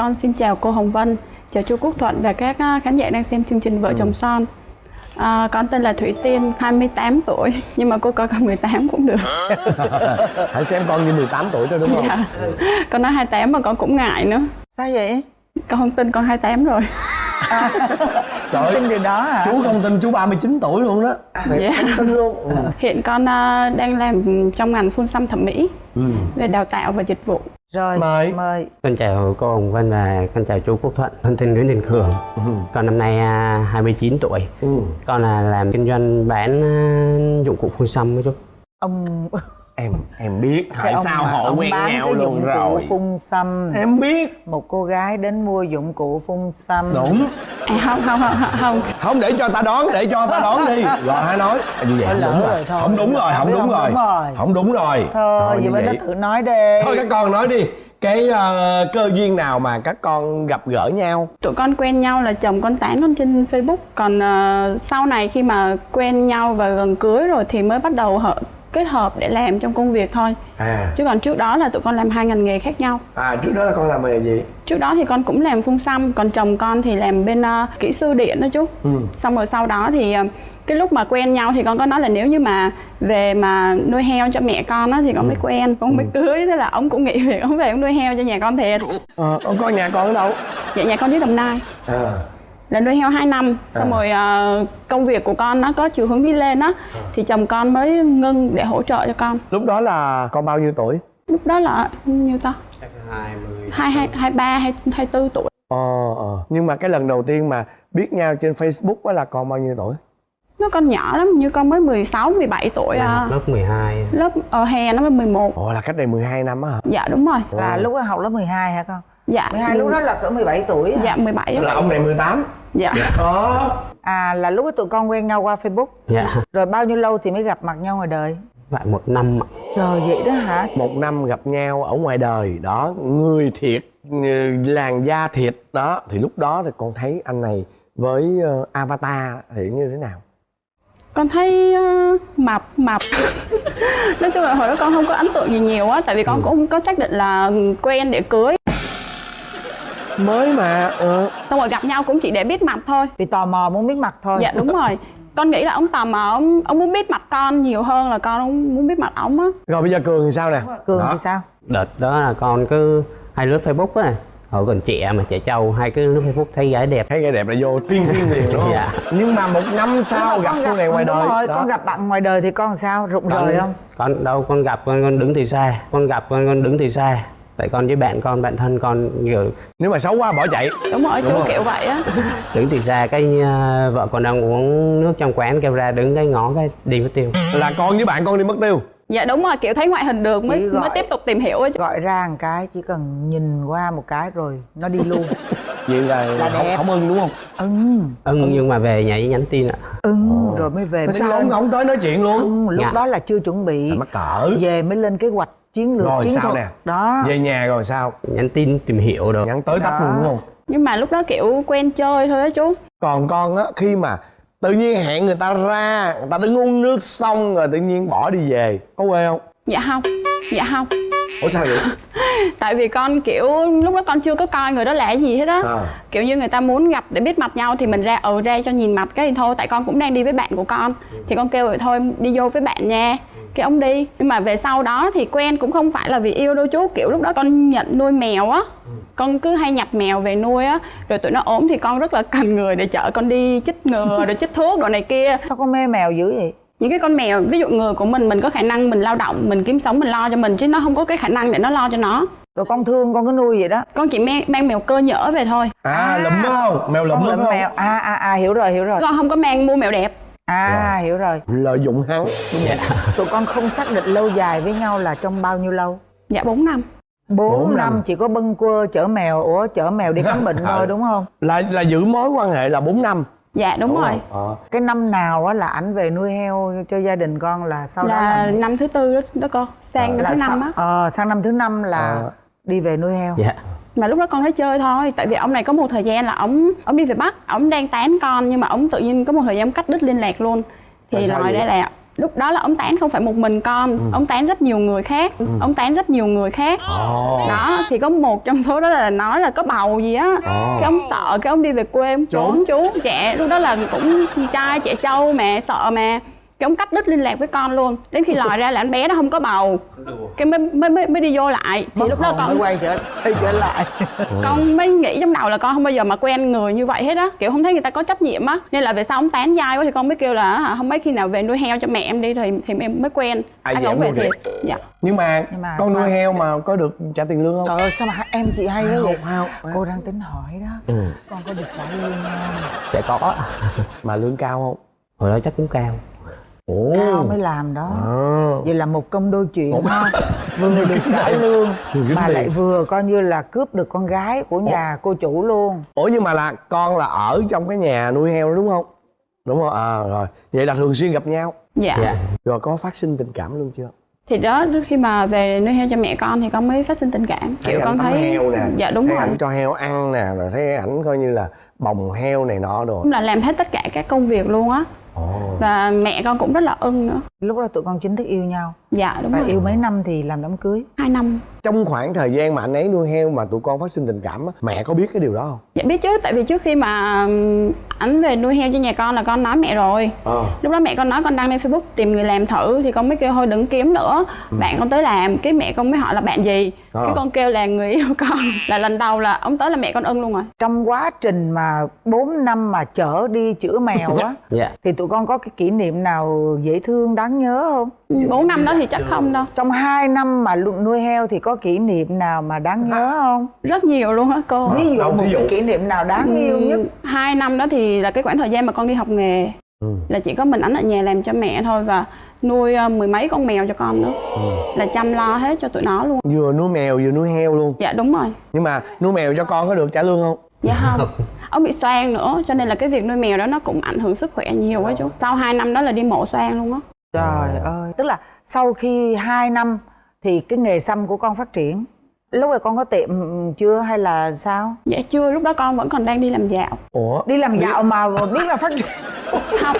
Con xin chào cô Hồng Vân, chào chú Quốc Thuận và các à, khán giả đang xem chương trình Vợ chồng son. À, con tên là Thủy Tiên, 28 tuổi, nhưng mà cô coi con 18 cũng được. hãy xem con như 18 tuổi thôi đúng không Dạ. Con nói 28 mà con cũng ngại nữa. sao vậy Con không tin con 28 rồi. trời ơi, tin điều đó hả chú không tin chú 39 tuổi luôn đó Thiệt, Dạ. không tin luôn ừ. Hiện con à, đang làm trong ngành phun xăm thẩm mỹ Ừ. về đào tạo và dịch vụ. Rồi Mời. mời Con chào cô Hồng Vân và con chào chú Quốc Thuận. Con tên Nguyễn Đình Cường. Con năm nay à, 29 tuổi. Ừ. Con là làm kinh doanh bán à, dụng cụ phun xăm với chú. ông em em biết ông sao họ ông quen bán nhau cái luôn rồi? phun xăm. Em biết. Một cô gái đến mua dụng cụ phun xăm. Đúng. Không, không, không, không, không. không để cho ta đoán để cho ta đoán đi. Rồi hãy nói. Như vậy không đúng rồi. không đúng rồi không đúng không rồi. đúng rồi. không đúng rồi. Thôi vậy đó vậy. tự nói đi. Thôi các con nói đi. Cái ờ, cơ duyên nào mà các con gặp gỡ nhau? Tụi con quen nhau là chồng con tán con trên Facebook. Còn ờ, sau này khi mà quen nhau và gần cưới rồi thì mới bắt đầu hợp, kết hợp để làm trong công việc thôi. À. Chứ còn trước đó là tụi con làm hai ngành nghề khác nhau. À trước đó là con làm nghề gì? Trước đó thì con cũng làm phun xăm Còn chồng con thì làm bên ờ, kỹ sư điện đó chú. Ừ. Xong rồi sau đó thì ờ, cái lúc mà quen nhau thì con có nói là nếu như mà về mà nuôi heo cho mẹ con á thì con mới quen. Con mới cưới thế là ông cũng nghĩ việc ông về ông nuôi heo cho nhà con thiệt. Ờ con coi nhà con ở đâu? Dạ nhà con dưới đồng nai. À là nuôi heo 2 năm. Xong À. rồi ờ, công việc của con nó có chiều hướng đi lên á. Thì chồng con mới ngưng để hỗ trợ cho con. Lúc đó là con bao nhiêu tuổi? Lúc đó là nhiêu ta? 20. hai hai hai ba hai hai tư tuổi. Ờ ờ. Nhưng mà cái lần đầu tiên mà biết nhau trên facebook đó là con bao nhiêu tuổi? Nó con nhỏ lắm như con mới 16 17 tuổi à. học lớp 12. lớp ở hè nó mới 11 ồ là cách đây 12 năm á hả? Dạ đúng rồi. Là lúc đó học lớp 12 hả con dạ. 12 lúc đó là cỡ 17 tuổi hả? dạ 17 là ông này 18 dạ. Ờ à là lúc đó tụi con quen nhau qua Facebook. Dạ. rồi bao nhiêu lâu thì mới gặp mặt nhau ngoài đời? Vậy một năm ạ. trời vậy đó hả? Một năm gặp nhau ở ngoài đời đó người thiệt làn da thiệt đó. Thì lúc đó thì con thấy anh này với ờ, avatar thì như thế nào? Con thấy ờ, mập mập. Nói chung là hồi đó con không có ấn tượng gì nhiều á tại vì con cũng không có xác định là quen để cưới mới mà ờ xong rồi gặp nhau cũng chỉ để biết mặt thôi vì tò mò muốn biết mặt thôi dạ đúng rồi con nghĩ là ông tò mò ông, ông muốn biết mặt con nhiều hơn là con ông muốn biết mặt ông á rồi bây giờ cường thì sao nè cường Đó. thì sao Đợt đó là con cứ hay lướt Facebook á. Hồi còn trẻ mà trẻ trâu hay cứ lướt Facebook thấy gái đẹp. thấy gái đẹp là vô tiên tiên liền đúng không Dạ. nhưng mà một năm sau gặp cô này ngoài đời rồi, đó. con gặp bạn ngoài đời thì con sao rụng Con, rời không Con đâu con gặp con, con đứng từ xa. Con gặp con, con đứng từ xa. Tại con với bạn con, bạn thân con kiểu nếu mà xấu quá bỏ chạy. Đúng rồi Đúng kiểu vậy á. Đứng từ xa cái à, vợ con đang uống nước trong quán kêu ra đứng cái ngó cái đi mất tiêu. là con với bạn con đi mất tiêu? Dạ đúng rồi kiểu thấy ngoại hình được mới gọi- mới tiếp tục tìm hiểu gọi ra một cái chỉ cần nhìn qua một cái rồi nó đi luôn. Vậy là, Là không, đẹp. không ưng đúng không? Ưng. Ưng nhưng mà về nhà với nhắn tin ạ. Ưng rồi mới về mới sao lên. ông không tới nói chuyện luôn? Ưng, lúc Dạ. đó là chưa chuẩn bị. Mắc cỡ. Về mới lên kế hoạch chiến lược Rồi chiến sao thuật. nè? đó. Về nhà rồi sao? Nhắn tin tìm hiểu được nhắn tới tấp luôn đúng không? Nhưng mà lúc đó kiểu quen chơi thôi á chú. Còn con á khi mà tự nhiên hẹn người ta ra người ta đứng uống nước xong rồi tự nhiên bỏ đi về có quê không? Dạ không dạ không. Ủa sao vậy? Tại vì con kiểu lúc đó con chưa có coi người đó là cái gì hết á. À. kiểu như người ta muốn gặp để biết mặt nhau thì mình ra ừ ra cho nhìn mặt cái thì thôi tại con cũng đang đi với bạn của con. Thì con kêu rồi thôi đi vô với bạn nha cái ông đi. Nhưng mà về sau đó thì quen cũng không phải là vì yêu đâu chú kiểu lúc đó con nhận nuôi mèo á. Con cứ hay nhập mèo về nuôi á rồi tụi nó ốm thì con rất là cần người để chở con đi chích ngừa rồi chích thuốc đồ này kia. Sao con mê mèo dữ vậy? Những cái con mèo ví dụ người của mình mình có khả năng mình lao động mình kiếm sống mình lo cho mình chứ nó không có cái khả năng để nó lo cho nó. Rồi con thương con cứ nuôi vậy đó. Con chỉ mang, mang mèo cơ nhỡ về thôi. À, À. lụm không? Mèo lụm không? mèo. À à à hiểu rồi hiểu rồi. Con không có mang mua mèo đẹp à hiểu rồi. Lợi dụng hắn. Tụi con không xác định lâu dài với nhau là trong bao nhiêu lâu? Dạ 4 năm. Bốn Bốn năm. năm. chỉ có bâng quơ chở mèo ủa chở mèo đi khám bệnh Ờ. thôi đúng không? Là là giữ mối quan hệ là 4 năm. Dạ đúng, rồi. không? Ờ. cái năm nào á là ảnh về nuôi heo cho gia đình con là sau đó là là, năm thứ tư đó, đó con. Sang năm là thứ năm á. Ờ, sang năm thứ năm là Ờ. đi về nuôi heo. Dạ mà lúc đó con thấy chơi thôi. Tại vì ông này có một thời gian là ông ông đi về bắc ông đang tán con nhưng mà ông tự nhiên có một thời gian ông cắt đứt liên lạc luôn. Thì vậy? ra là lúc đó là ông tán không phải một mình con ông tán rất nhiều người khác ông tán rất nhiều người khác. Ồ. đó thì có một trong số đó là nói là có bầu gì á. Ồ. cái ông sợ cái ông đi về quê ông trốn. chú. Trẻ lúc đó là cũng trai trẻ trâu mà sợ mà cái ông cắt đứt liên lạc với con luôn. Đến khi lòi ra là anh bé nó không có bầu. Cái mới mới mới, mới đi vô lại. Thì lúc đó con quay trở quay trở lại. Con mới nghĩ trong đầu là con không bao giờ mà quen người như vậy hết á. Kiểu không thấy người ta có trách nhiệm á. Nên là về sau ông tán dai quá thì con mới kêu là hả, không mấy khi nào về nuôi heo cho mẹ em đi thì thì em mới quen. À, anh vậy không về thiệt dạ. Nhưng mà, Nhưng mà con nuôi heo mà có được trả tiền lương không? Trời ơi sao mà em chị hay quá vậy? Cô đang tính hỏi đó. Ừ. con có được trả lương không? Sẽ có. Mà lương cao không? Hồi đó chắc cũng cao ồ. Cao mới làm đó. À. vậy là một công đôi chuyện ha. vừa được trả lương mà lại vừa coi như là cướp được con gái của nhà cô chủ luôn. Ủa nhưng mà là con là ở trong cái nhà nuôi heo đó đúng không? Đúng không? À rồi. Vậy là thường xuyên gặp nhau? Dạ. Dạ. Rồi có phát sinh tình cảm luôn chưa? Thì đó khi mà về nuôi heo cho mẹ con thì con mới phát sinh tình cảm. Kiểu ảnh con thấy heo nè. Dạ đúng thấy rồi. ảnh cho heo ăn nè rồi thấy ảnh coi như là bồng heo này nọ rồi là làm hết tất cả các công việc luôn á ồ. Và mẹ con cũng rất là ưng nữa. Lúc đó tụi con chính thức yêu nhau. Dạ đúng và rồi. yêu mấy năm thì làm đám cưới. Hai năm. Trong khoảng thời gian mà anh ấy nuôi heo mà tụi con phát sinh tình cảm á mẹ có biết cái điều đó không? Dạ biết chứ. Tại vì trước khi mà ảnh về nuôi heo cho nhà con là con nói mẹ rồi. Ờ. Lúc đó mẹ con nói con đăng lên facebook tìm người làm thử thì con mới kêu thôi đừng kiếm nữa. Bạn con tới làm. Cái mẹ con mới hỏi là bạn gì? Ờ. cái con kêu là người yêu con. Là lần đầu là ông tới là mẹ con ưng luôn rồi. Trong quá trình mà 4 năm mà chở đi chữa mèo á dạ. thì tụi con có cái kỷ niệm nào dễ thương đáng nhớ không? Bốn năm đó thì chắc không đâu. Trong 2 năm mà nuôi heo thì có kỷ niệm nào mà đáng nhớ không? Rất nhiều luôn á cô. Ví dụ một cái kỷ niệm nào đáng yêu nhất. hai năm đó thì là cái khoảng thời gian mà con đi học nghề ừ. là chỉ có mình ảnh ở nhà làm cho mẹ thôi và nuôi ờ, mười mấy con mèo cho con nữa là chăm lo hết cho tụi nó luôn. Vừa nuôi mèo vừa nuôi heo luôn. Dạ đúng rồi. Nhưng mà nuôi mèo cho con có được trả lương không? Dạ không. Ông bị xoang nữa cho nên là cái việc nuôi mèo đó nó cũng ảnh hưởng sức khỏe nhiều quá chú. Sau hai năm đó là đi mổ xoang luôn á. Trời ơi tức là sau khi 2 năm thì cái nghề xăm của con phát triển lúc này con có tiệm chưa hay là sao? Dạ chưa lúc đó con vẫn còn đang đi làm dạo. Ủa? Đi làm dạo mà biết là phát triển. Không.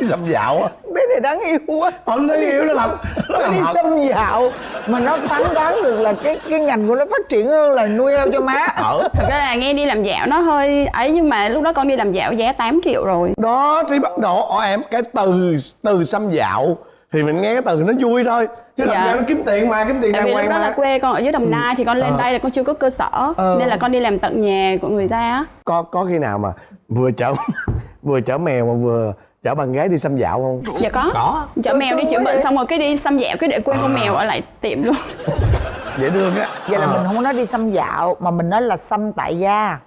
Đi xăm dạo á? Bé này đáng yêu quá. Không nó yêu nó làm nó làm đi xăm dạo mà nó phán đoán được là cái cái ngành của nó phát triển hơn là nuôi heo cho má. Ở thật ra là nghe đi làm dạo nó hơi ấy nhưng mà lúc đó con đi làm dạo giá 8 triệu rồi. Đó thì bắt đầu ở em cái từ từ xăm dạo thì mình nghe cái từ nó vui thôi. Chứ thật Dạ. ra nó kiếm tiền mà kiếm tiền tại đàng vì lúc hoàng đó là quê con ở dưới đồng nai thì con lên Ờ. đây là con chưa có cơ sở. Ờ. nên là con đi làm tận nhà của người ta á. Có có khi nào mà vừa chở vừa chở mèo mà vừa chở bạn gái đi xăm dạo không? Dạ có. Có. Chở mèo đi chữa bệnh xong rồi cái đi xăm dạo cái để quên con mèo ở lại tiệm luôn. Dễ thương á. Vậy là Ờ. mình không có nói đi xăm dạo mà mình nói là xăm tại gia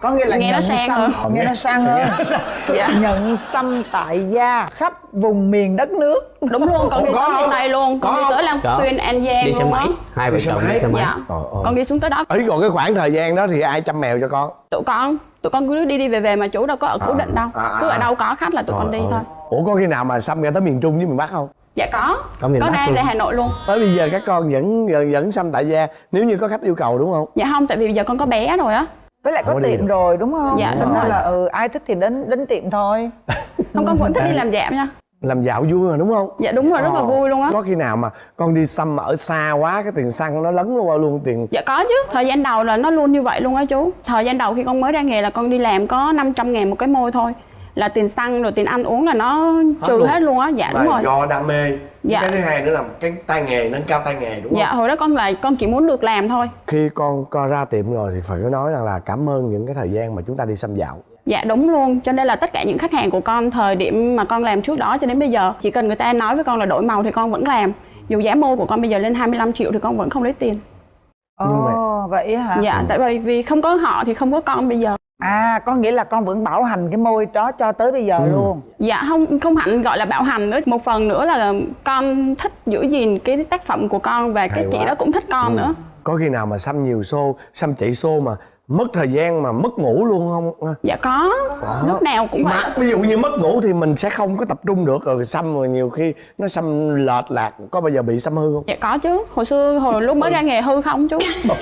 có nghĩa là Nghe nó nhận sang xăm. hơn. nghe nó sang hơn Dạ. nhận xăm tại gia khắp vùng miền đất nước. Đúng luôn con đi có tới miền tây luôn con Có đi tới Lam Có. Xuyên An Giang đi xe máy hai vợ chồng đi xe máy. Dạ. Trời ơi. con đi xuống tới đó. Ấy còn cái khoảng thời gian đó thì ai chăm mèo cho con? Tụi con tụi con cứ đi đi về về mà chủ đâu có ở cố À, định đâu. à, cứ ở à. đâu có khách là tụi con đi thôi. Ủa có khi nào mà xăm ra tới miền trung với miền bắc không? Dạ có. Có có luôn. ra Hà Nội luôn. Tới bây giờ các con vẫn vẫn, vẫn xăm tại gia nếu như có khách yêu cầu đúng không? Dạ không tại vì bây giờ con có bé rồi á với lại có Không có tiệm rồi đúng không? Dạ, đúng rồi. là ừ, ai thích thì đến đến tiệm thôi. Không con vẫn thích đi làm dạo nha. Làm dạo vui mà đúng không? Dạ đúng rồi rất là Ờ. vui luôn á. Có khi nào mà con đi xăm ở xa quá cái tiền xăng nó lấn qua luôn tiền Dạ có chứ, thời gian đầu là nó luôn như vậy luôn á chú. Thời gian đầu khi con mới ra nghề là con đi làm có 500 ngàn một cái môi thôi Là tiền xăng rồi tiền ăn uống là nó trừ luôn. hết luôn á, dạ đúng Mà rồi. do đam mê. Dạ. cái thứ hai nữa là cái tay nghề nâng cao tay nghề đúng không? Dạ hồi đó con là con chỉ muốn được làm thôi. Khi con co ra tiệm rồi thì phải nói rằng là cảm ơn những cái thời gian mà chúng ta đi xăm dạo. Dạ đúng luôn, cho nên là tất cả những khách hàng của con thời điểm mà con làm trước đó cho đến bây giờ Chỉ cần người ta nói với con là đổi màu thì con vẫn làm. Dù giá môi của con bây giờ lên 25 triệu thì con vẫn không lấy tiền. Nhưng mà- Ồ, vậy hả? Dạ, tại vì vì không có họ thì không có con bây giờ à có nghĩa là con vẫn bảo hành cái môi đó cho tới bây Ừ. giờ luôn Dạ không không hẳn gọi là bảo hành nữa Một phần nữa là con thích giữ gìn cái tác phẩm của con Và cái Hay chị quá. đó cũng thích con Ừ. nữa có khi nào mà xăm nhiều xô xăm chạy xô mà mất thời gian mà mất ngủ luôn không? Dạ có. Lúc nào cũng vậy. mà ví dụ như mất ngủ thì mình sẽ không có tập trung được rồi xăm rồi nhiều khi nó xăm lệch lạc có bao giờ bị xăm hư không? Dạ có chứ. Hồi xưa hồi lúc mới ra nghề hư không chú.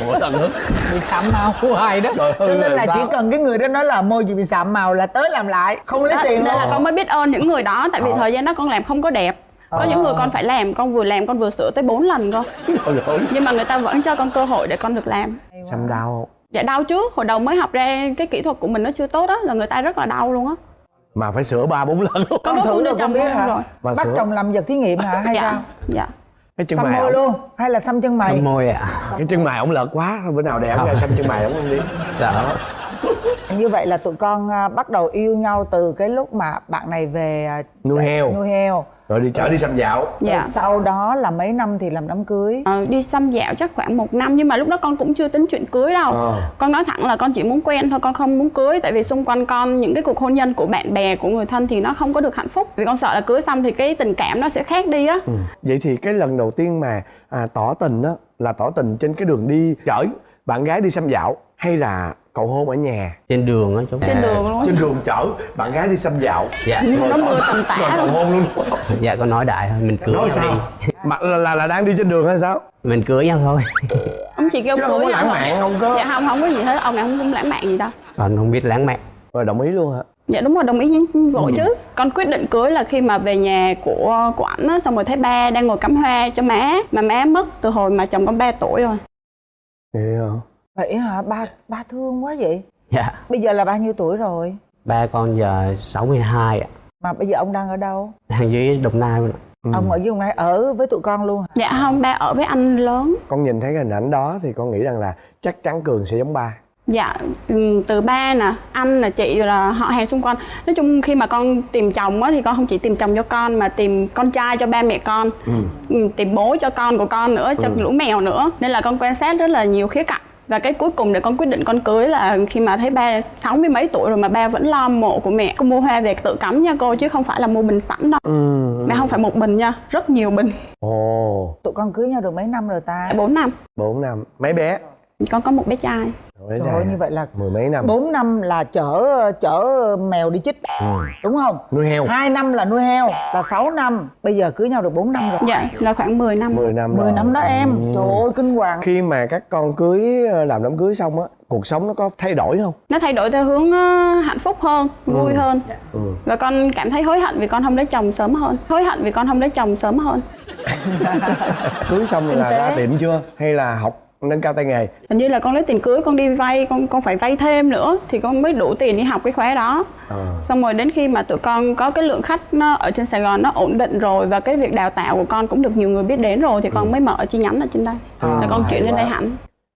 Ủa, lần nữa bị sạm màu hoài đó. Rồi, cho nên là sao? chỉ cần cái người đó nói là môi chị bị sạm màu là tới làm lại không lấy đó, tiền nên là con mới biết ơn những người đó tại vì Ờ. thời gian đó con làm không có đẹp. Có Ờ. những người con phải làm con vừa làm con vừa sửa tới 4 lần cơ. Nhưng mà người ta vẫn cho con cơ hội để con được làm. Xăm đau. không dạ đau chứ hồi đầu mới học ra cái kỹ thuật của mình nó chưa tốt á là người ta rất là đau luôn á. Mà phải sửa ba bốn lần luôn. Con có thử con chồng biết hả? rồi. Mà bắt sửa- chồng làm vật thí nghiệm hả? Hay dạ sao? dạ. Cái chân xăm mày môi ổng- luôn? Hay là xăm chân mày? Xăm môi ạ. Cái chân mày ổng lợt quá. Bữa nào để ổng ra xăm chân mày ổng không đi. Sợ. Như vậy là tụi con à, bắt đầu yêu nhau từ cái lúc mà bạn này về à, nuôi heo. nuôi heo rồi đi chở đi xăm dạo. Rồi dạ sau đó là mấy năm thì làm đám cưới? Ờ, đi xăm dạo chắc khoảng một năm nhưng mà lúc đó con cũng chưa tính chuyện cưới đâu. Ờ. con nói thẳng là con chỉ muốn quen thôi con không muốn cưới tại vì xung quanh con những cái cuộc hôn nhân của bạn bè của người thân thì nó không có được hạnh phúc. Vì con sợ là cưới xong thì cái tình cảm nó sẽ khác đi á. Ừ. vậy thì cái lần đầu tiên mà à, tỏ tình á là tỏ tình trên cái đường đi chở bạn gái đi xăm dạo hay là cầu hôn ở nhà. Trên đường á chú. Trên đường luôn. Trên đường chở bạn gái đi xăm dạo. Dạ. Có mưa tầm tã cầu hôn luôn. Dạ con nói đại thôi mình cưới nói nhau sao? đi. Mà là, là là đang đi trên đường hay sao? Mình cưới nhau thôi. Ông chỉ kêu chứ cưới không có lãng mạn không có. Dạ không không có gì hết. Ông này không cũng lãng mạn gì đâu. Còn không biết lãng mạn. Rồi đồng ý luôn hả? Dạ đúng rồi đồng ý với vội Ừ. chứ. Con quyết định cưới là khi mà về nhà của của ảnh á xong rồi thấy ba đang ngồi cắm hoa cho má. Mà má mất từ hồi mà chồng con 3 tuổi rồi. Vậy hả vậy hả? Ba ba thương quá vậy? Dạ. Bây giờ là bao nhiêu tuổi rồi? Ba con giờ 62 ạ. Mà bây giờ ông đang ở đâu? Đang dưới đồng nai luôn ạ. Ừ. ông ở dưới vùng này ở với tụi con luôn hả? Dạ không ba ở với anh lớn. Con nhìn thấy cái hình ảnh đó thì con nghĩ rằng là chắc chắn cường sẽ giống ba. Dạ, ừm, từ ba nè, anh nè, chị rồi là họ hàng xung quanh. Nói chung khi mà con tìm chồng á thì con không chỉ tìm chồng cho con mà tìm con trai cho ba mẹ con. Ừm, Tìm bố cho con của con nữa, cho lũ mèo nữa. Nên là con quan sát rất là nhiều khía cạnh và cái cuối cùng để con quyết định con cưới là khi mà thấy ba sáu mươi mấy tuổi rồi mà ba vẫn lo mộ của mẹ. Con mua hoa về tự cắm nha cô chứ không phải là mua bình sẵn đâu. Ừ. Mẹ không phải một bình nha rất nhiều bình. Ồ. Tụi con cưới nhau được mấy năm rồi ta? Bốn năm. Bốn năm. Mấy bé con có một bé trai. Trời ơi như vậy là mười mấy năm. 4 năm là chở chở mèo đi chích Ừ. đúng không? Nuôi heo. Hai năm là nuôi heo là 6 năm. Bây giờ cưới nhau được 4 năm rồi. Dạ là khoảng 10 năm. 10 năm 10 rồi. năm đó em. Ừ. trời ơi kinh hoàng. Khi mà các con cưới làm đám cưới xong á cuộc sống nó có thay đổi không? Nó thay đổi theo hướng ờ, hạnh phúc hơn vui hơn. Ừ. và con cảm thấy hối hận vì con không lấy chồng sớm hơn. Hối hận vì con không lấy chồng sớm hơn. Cưới xong là ra tiệm chưa? Hay là học nâng cao tay nghề. Hình như là con lấy tiền cưới con đi vay con con phải vay thêm nữa thì con mới đủ tiền đi học cái khóa đó. Ờ. xong rồi đến khi mà tụi con có cái lượng khách nó ở trên Sài Gòn nó ổn định rồi và cái việc đào tạo của con cũng được nhiều người biết đến rồi thì con mới mở chi nhánh ở trên đây. Là con chuyển lên đây hẳn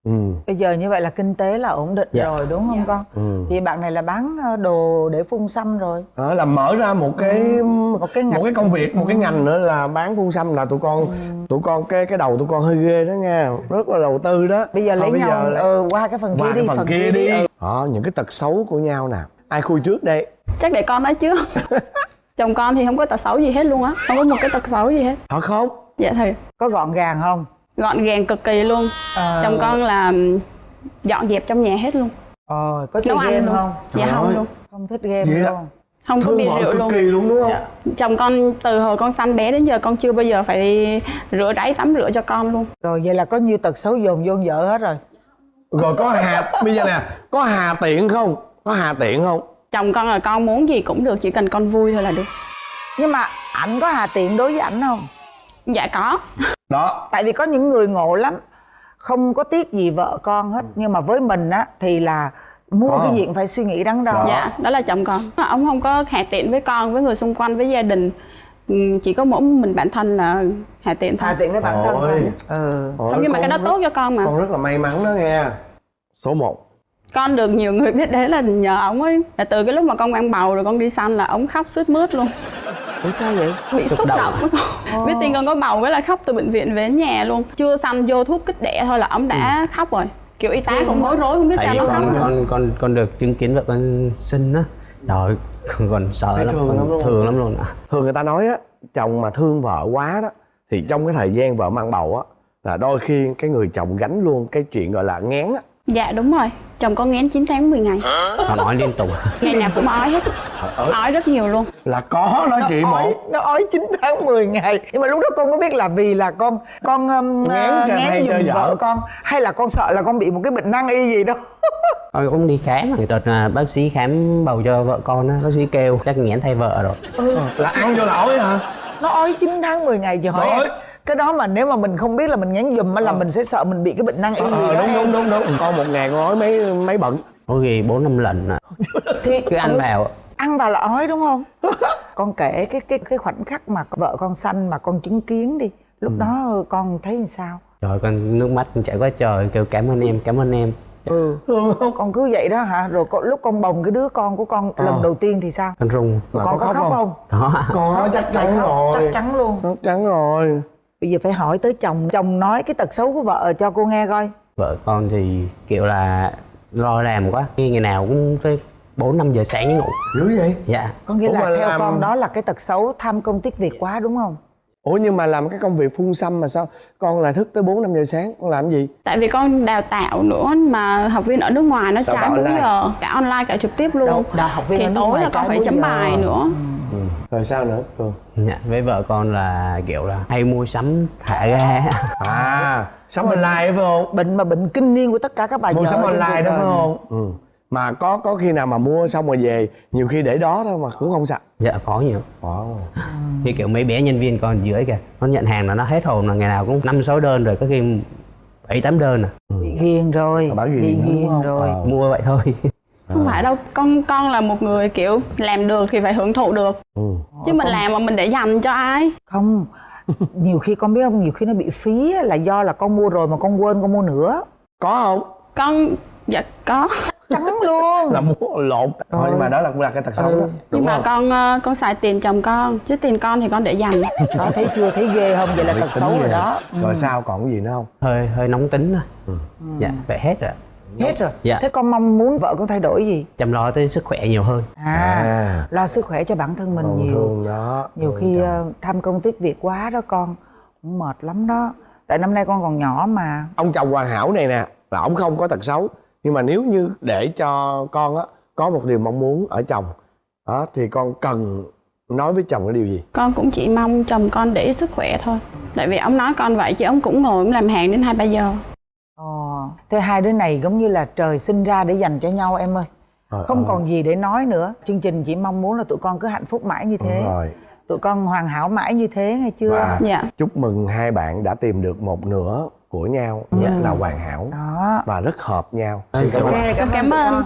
ừ. Bây giờ như vậy là kinh tế là ổn định Dạ. rồi đúng không con? Ừ. Thì bạn này là bán ờ, đồ để phun xăm rồi. Đó là mở ra một cái một cái ngành một cái công việc một cái ngành nữa là bán phun xăm là tụi con tụi con cái cái đầu tụi con hơi ghê đó nha. Rất là đầu tư đó. Bây giờ lấy Thôi nhau lấy- ờ, qua cái phần qua kia cái đi phần kia đi. ừ. đó những cái tật xấu của nhau nè. Ai khui trước đây? Chắc để con nói trước. Chồng con thì không có tật xấu gì hết luôn á. Không có một cái tật xấu gì hết. Thật không? Dạ thì có gọn gàng không gọn gàng cực kỳ luôn. Ờ. chồng con là dọn dẹp trong nhà hết luôn. Ờ có chơi nấu game luôn. không? Dạ Trời không ơi. luôn. Không thích game Vậy là- luôn không? Có thương bia vợ rượu cực luôn. kỳ luôn đúng không? Dạ. chồng con từ hồi con sanh bé đến giờ con chưa bao giờ phải đi rửa ráy tắm rửa cho con luôn. Rồi vậy là có nhiều tật xấu dồn vô vợ hết rồi? Rồi có hà bây giờ nè có hà tiện không? Có hà tiện không? Chồng con là con muốn gì cũng được chỉ cần con vui thôi là được. Nhưng mà ảnh có hà tiện đối với ảnh không? Dạ có đó. Tại vì có những người ngộ lắm không có tiếc gì vợ con hết. Nhưng mà với mình á thì là mua Có. cái gì cũng phải suy nghĩ đắn đo. Đó. dạ đó là chồng con. Ông không có hạ tiện với con với người xung quanh với gia đình. Ừ, chỉ có mỗi mình bản thân là hạ tiện thôi. Hà tiện với bản thân Ôi. thôi. Ừ. Ôi, không nhưng mà cái đó rất- tốt cho con mà. con rất là may mắn đó nghe. Số 1 con được nhiều người biết đến là nhờ ổng ấy. Là từ cái lúc mà con mang bầu rồi con đi săn là ổng khóc sướt mướt luôn ủa sao vậy? Bị xúc động. động á con biết tin con có bầu cái là khóc từ bệnh viện về đến nhà luôn. Chưa sanh vô thuốc kích đẻ thôi là ổng đã khóc rồi. Kiểu y tá cũng bối rối không biết sao thấy nó khóc. con con con được chứng kiến vợ con sinh á. Trời con còn sợ Thấy lắm. thương lắm không? thương lắm luôn ạ. Thường người ta nói á chồng mà thương vợ quá đó thì trong cái thời gian vợ mang bầu á là đôi khi cái người chồng gánh luôn cái chuyện gọi là ngán á dạ đúng rồi. Chồng con ngén 9 tháng 10 ngày. Còn nói liên tục. Ngày nào cũng ói hết. Ói rất nhiều luôn. Là có đó chị ói, một. nó ói 9 tháng 10 ngày. Nhưng mà lúc đó con có biết là vì là con con um, Ngán cho hay giùm cho vợ. vợ. con hay là con sợ là con bị một cái bệnh năng y gì đó? Tôi cũng đi khám. Người ta là bác sĩ khám bầu cho vợ con á. Bác sĩ kêu chắc nghẽn thay vợ rồi. Là ăn vô lỗi hả? Nó ói 9 tháng 10 ngày chị hỏi. Cái đó mà nếu mà mình không biết là mình ngán giùm á là mình sẽ sợ mình bị cái bệnh năng y gì ờ đó đúng đúng đúng đúng. Con một ngày con nói mấy mấy bận. Có khi bốn năm lần à. thì cứ ăn vào. ăn vào là ói đúng không? Con kể cái cái cái khoảnh khắc mà vợ con sanh mà con chứng kiến đi. Lúc đó con thấy làm sao? Trời con nước mắt con chảy quá trời. Kêu cảm ơn em cảm ơn em. Ừ. Con cứ vậy đó hả? Rồi con, lúc con bồng cái đứa con của con lần đầu tiên thì sao? Con run. Mà con có có khóc khóc không? không? Đó có chắc chắn rồi chắc chắn luôn. Chắc chắn rồi bây giờ phải hỏi tới chồng. Chồng nói cái tật xấu của vợ cho cô nghe coi. Vợ con thì kiểu là lo làm quá. Khi ngày nào cũng tới bốn năm giờ sáng mới ngủ. Dữ vậy? Dạ. Có nghĩa Ủa là theo làm- con đó là cái tật xấu tham công tiếc việc quá đúng không? Ủa nhưng mà làm cái công việc phun xăm mà sao? Con lại thức tới 4 5 giờ sáng con làm gì? Tại vì con đào tạo nữa mà học viên ở nước ngoài nó Đào trái tạo 4 online. giờ. Cả online cả trực tiếp luôn. Đâu, đào học viên thì ở nước tối ngoài là con phải 4 chấm giờ. bài nữa rồi sao nữa Cường dạ với vợ con là kiểu là hay mua sắm thả ga. À sắm online phải không? Bệnh mà bệnh kinh niên của tất cả các bà mua sắm online đó phải không? Ừ. Mà có có khi nào mà mua xong rồi về nhiều khi để đó thôi mà cũng không sạch dạ có nhiều. Wow. như kiểu mấy bé nhân viên con dưới kìa nó nhận hàng là nó hết hồn là ngày nào cũng năm sáu đơn rồi có khi bảy tám đơn à. Bị ghiền rồi bà ghiền ghiền rồi. Ờ. mua vậy thôi không phải đâu con con là một người kiểu làm được thì phải hưởng thụ được. Ừ. chứ mình làm mà mình để dành cho ai? Không nhiều khi con biết không? Nhiều khi nó bị phí là do là con mua rồi mà con quên con mua nữa. Có không? Con dạ có. Trắng luôn. Là mua lộn. Thôi nhưng mà đó là cũng là cái tật xấu đó. Đúng nhưng mà không? con ờ, con xài tiền chồng con chứ tiền con thì con để dành. Đó thấy chưa? Thấy ghê không? Vậy là tật tính xấu rồi đó. Rồi sao? Còn cái gì nữa không? Hơi hơi nóng tính thôi dạ vậy hết rồi hết rồi. Dạ. thế con mong muốn vợ con thay đổi gì? Chăm lo tới sức khỏe nhiều hơn. À, À. lo sức khỏe cho bản thân mình Còn nhiều. thương đó nhiều khi chồng. ờ, tham công tiếc việc quá đó con cũng mệt lắm đó. Tại năm nay con còn nhỏ mà. Ông chồng hoàn hảo này nè là ông không có tật xấu. Nhưng mà nếu như để cho con á có một điều mong muốn ở chồng đó thì con cần nói với chồng cái điều gì? Con cũng chỉ mong chồng con để ý sức khỏe thôi. Tại vì ông nói con vậy chứ ông cũng ngồi ông làm hàng đến hai ba giờ thế hai đứa này giống như là trời sinh ra để dành cho nhau em ơi. Ờ, không ờ. còn gì để nói nữa. Chương trình chỉ mong muốn là tụi con cứ hạnh phúc mãi như thế. Đúng rồi. Tụi con hoàn hảo mãi như thế nghe chưa? Và Dạ. chúc mừng hai bạn đã tìm được một nửa của nhau Dạ. là hoàn hảo đó. và rất hợp nhau. Xin cảm Ok, ơn. Cảm tụi ơn.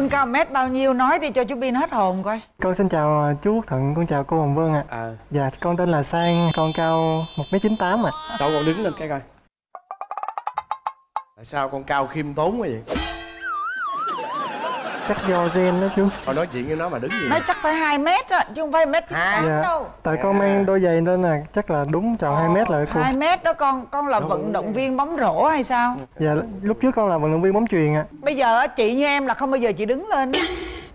Con. Tương cao mét bao nhiêu nói đi cho chú Bin hết hồn coi Con xin chào à, chú Quốc Thuận, con chào cô Hồng Vân ạ. à, Dạ, con tên là Sang, con cao 1m98 ạ. đâu con đứng lên cái coi tại sao con cao khiêm tốn quá vậy Chắc do gen đó chú. con nói chuyện với nó mà đứng gì Nói chắc phải 2 mét á, chứ không phải mét chín tám Dạ. đâu Tại con mang đôi giày nên là chắc là đúng tròn 2 mét rồi cô. 2 mét đó con, con là vận động viên bóng rổ hay sao? Dạ, lúc trước con là vận động viên bóng chuyền ạ. Bây giờ á, chị như em là không bao giờ chị đứng lên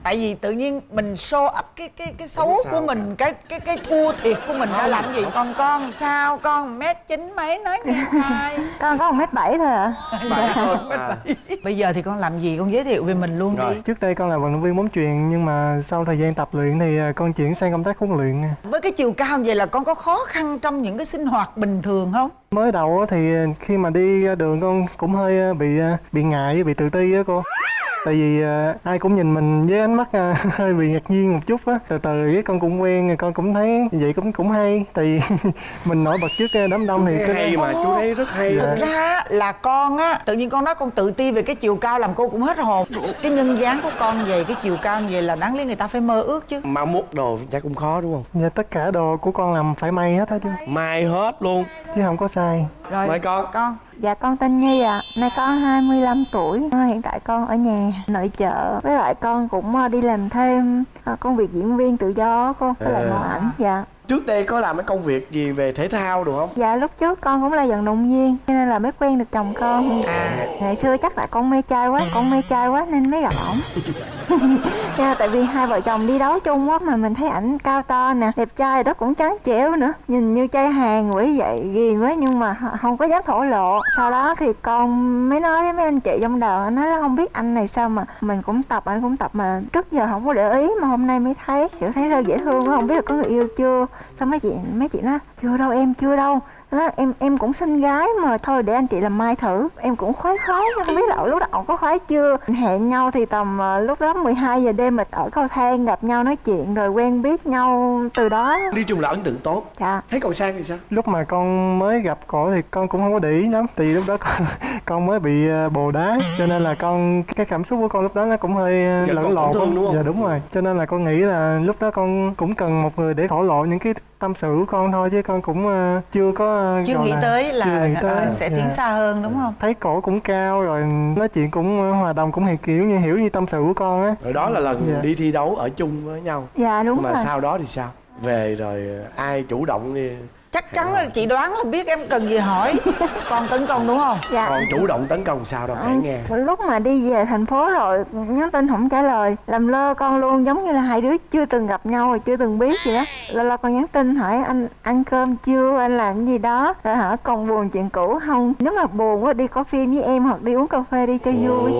Tại vì tự nhiên mình show up cái cái cái xấu của mình, cái cái cái thua thiệt của mình ra làm gì? Còn con sao? Con mét chín mấy nói nghe coi con có một mét bảy thôi ạ Bảy thôi à. Bây giờ thì con làm gì? Con giới thiệu về mình luôn Rồi. đi Trước đây con là vận động viên bóng chuyền nhưng mà sau thời gian tập luyện thì à, con chuyển sang công tác huấn luyện. Với cái chiều cao vậy là con có khó khăn trong những cái sinh hoạt bình thường không? Mới đầu á thì khi mà đi ra đường con cũng hơi à, bị à, bị ngại, bị tự ti á cô. Tại vì à, ai cũng nhìn mình với ánh mắt à, hơi bị ngạc nhiên một chút á. Từ từ cái con cũng quen, con cũng thấy vậy cũng cũng hay. Tại vì mình nổi bật trước à, đám đông thì cái cái hay mà chú thấy rất hay Thực ra là con á Tự nhiên con nói con tự ti về cái chiều cao làm cô cũng hết hồn Cái nhân dáng của con về cái chiều cao như vậy là đáng lý người ta phải mơ ước chứ mà mốt đồ chắc cũng khó đúng không Dạ tất cả đồ của con làm phải may hết á chứ mai hết luôn chứ không có sai. Rồi Mời con. Con dạ con tên nhi ạ. Nay có 25 tuổi. Hiện tại con ở nhà nội trợ với lại con cũng ờ, đi làm thêm ờ, công việc diễn viên tự do cô với lại À. mẫu ảnh. Dạ trước đây có làm cái công việc gì về thể thao được không? Dạ lúc trước con cũng là vận động viên Cho nên là mới quen được chồng con. À. Ngày xưa chắc là con mê trai quá Con mê trai quá nên mới gặp ổng mà tại vì hai vợ chồng đi đấu chung quá Mà mình thấy ảnh cao to nè Đẹp trai đó cũng trắng trẻo nữa. Nhìn như trai hàng quỷ vậy ghiền quá Nhưng mà không có dám thổ lộ. Sau đó thì con mới nói với mấy anh chị trong đoàn Nói là không biết anh này sao mà Mình cũng tập anh cũng tập mà Trước giờ không có để ý mà hôm nay mới thấy Kiểu thấy thơ dễ thương quá Không biết là có người yêu chưa Xong mấy chị mấy chị nói chưa đâu em chưa đâu đó, em em cũng xinh gái mà thôi để anh chị làm mai thử. Em cũng khoái khoái không biết là lúc đó ổng có khoái chưa. Hẹn nhau thì tầm ờ, lúc đó 12 giờ đêm mà ở cầu thang gặp nhau nói chuyện rồi quen biết nhau từ đó. Đi chung là ấn tượng tốt. Dạ. Thấy còn sang thì sao? Lúc mà con mới gặp cổ thì con cũng không có để ý lắm. Thì lúc đó con, con mới bị ờ, bồ đá. Cho nên là con cái cảm xúc của con lúc đó nó cũng hơi ờ, Dạ, lẫn lộn dạ đúng rồi. Cho nên là con nghĩ là lúc đó con cũng cần một người để thổ lộ những cái tâm sự của con thôi chứ con cũng ờ, chưa có ờ, chưa nghĩ là- tới chưa là nghĩ tới. ờ, sẽ Dạ. tiến xa hơn đúng không thấy cổ cũng cao rồi nói chuyện cũng ờ, hòa đồng cũng hiểu kiểu như hiểu như tâm sự của con á rồi đó là lần Dạ. đi thi đấu ở chung với nhau dạ đúng mà rồi sau đó thì sao về rồi ai chủ động đi chắc chắn là chị đoán là biết em cần gì hỏi. Con tấn công đúng không? Dạ. Còn chủ động tấn công sao đâu nghe. Ừ, lúc mà đi về thành phố rồi nhắn tin không trả lời làm lơ con luôn giống như là hai đứa chưa từng gặp nhau rồi chưa từng biết gì đó. Lo lo con nhắn tin hỏi anh ăn cơm chưa anh làm cái gì đó rồi hỏi còn buồn chuyện cũ không? Nếu mà buồn quá đi có phim với em hoặc đi uống cà phê đi cho vui.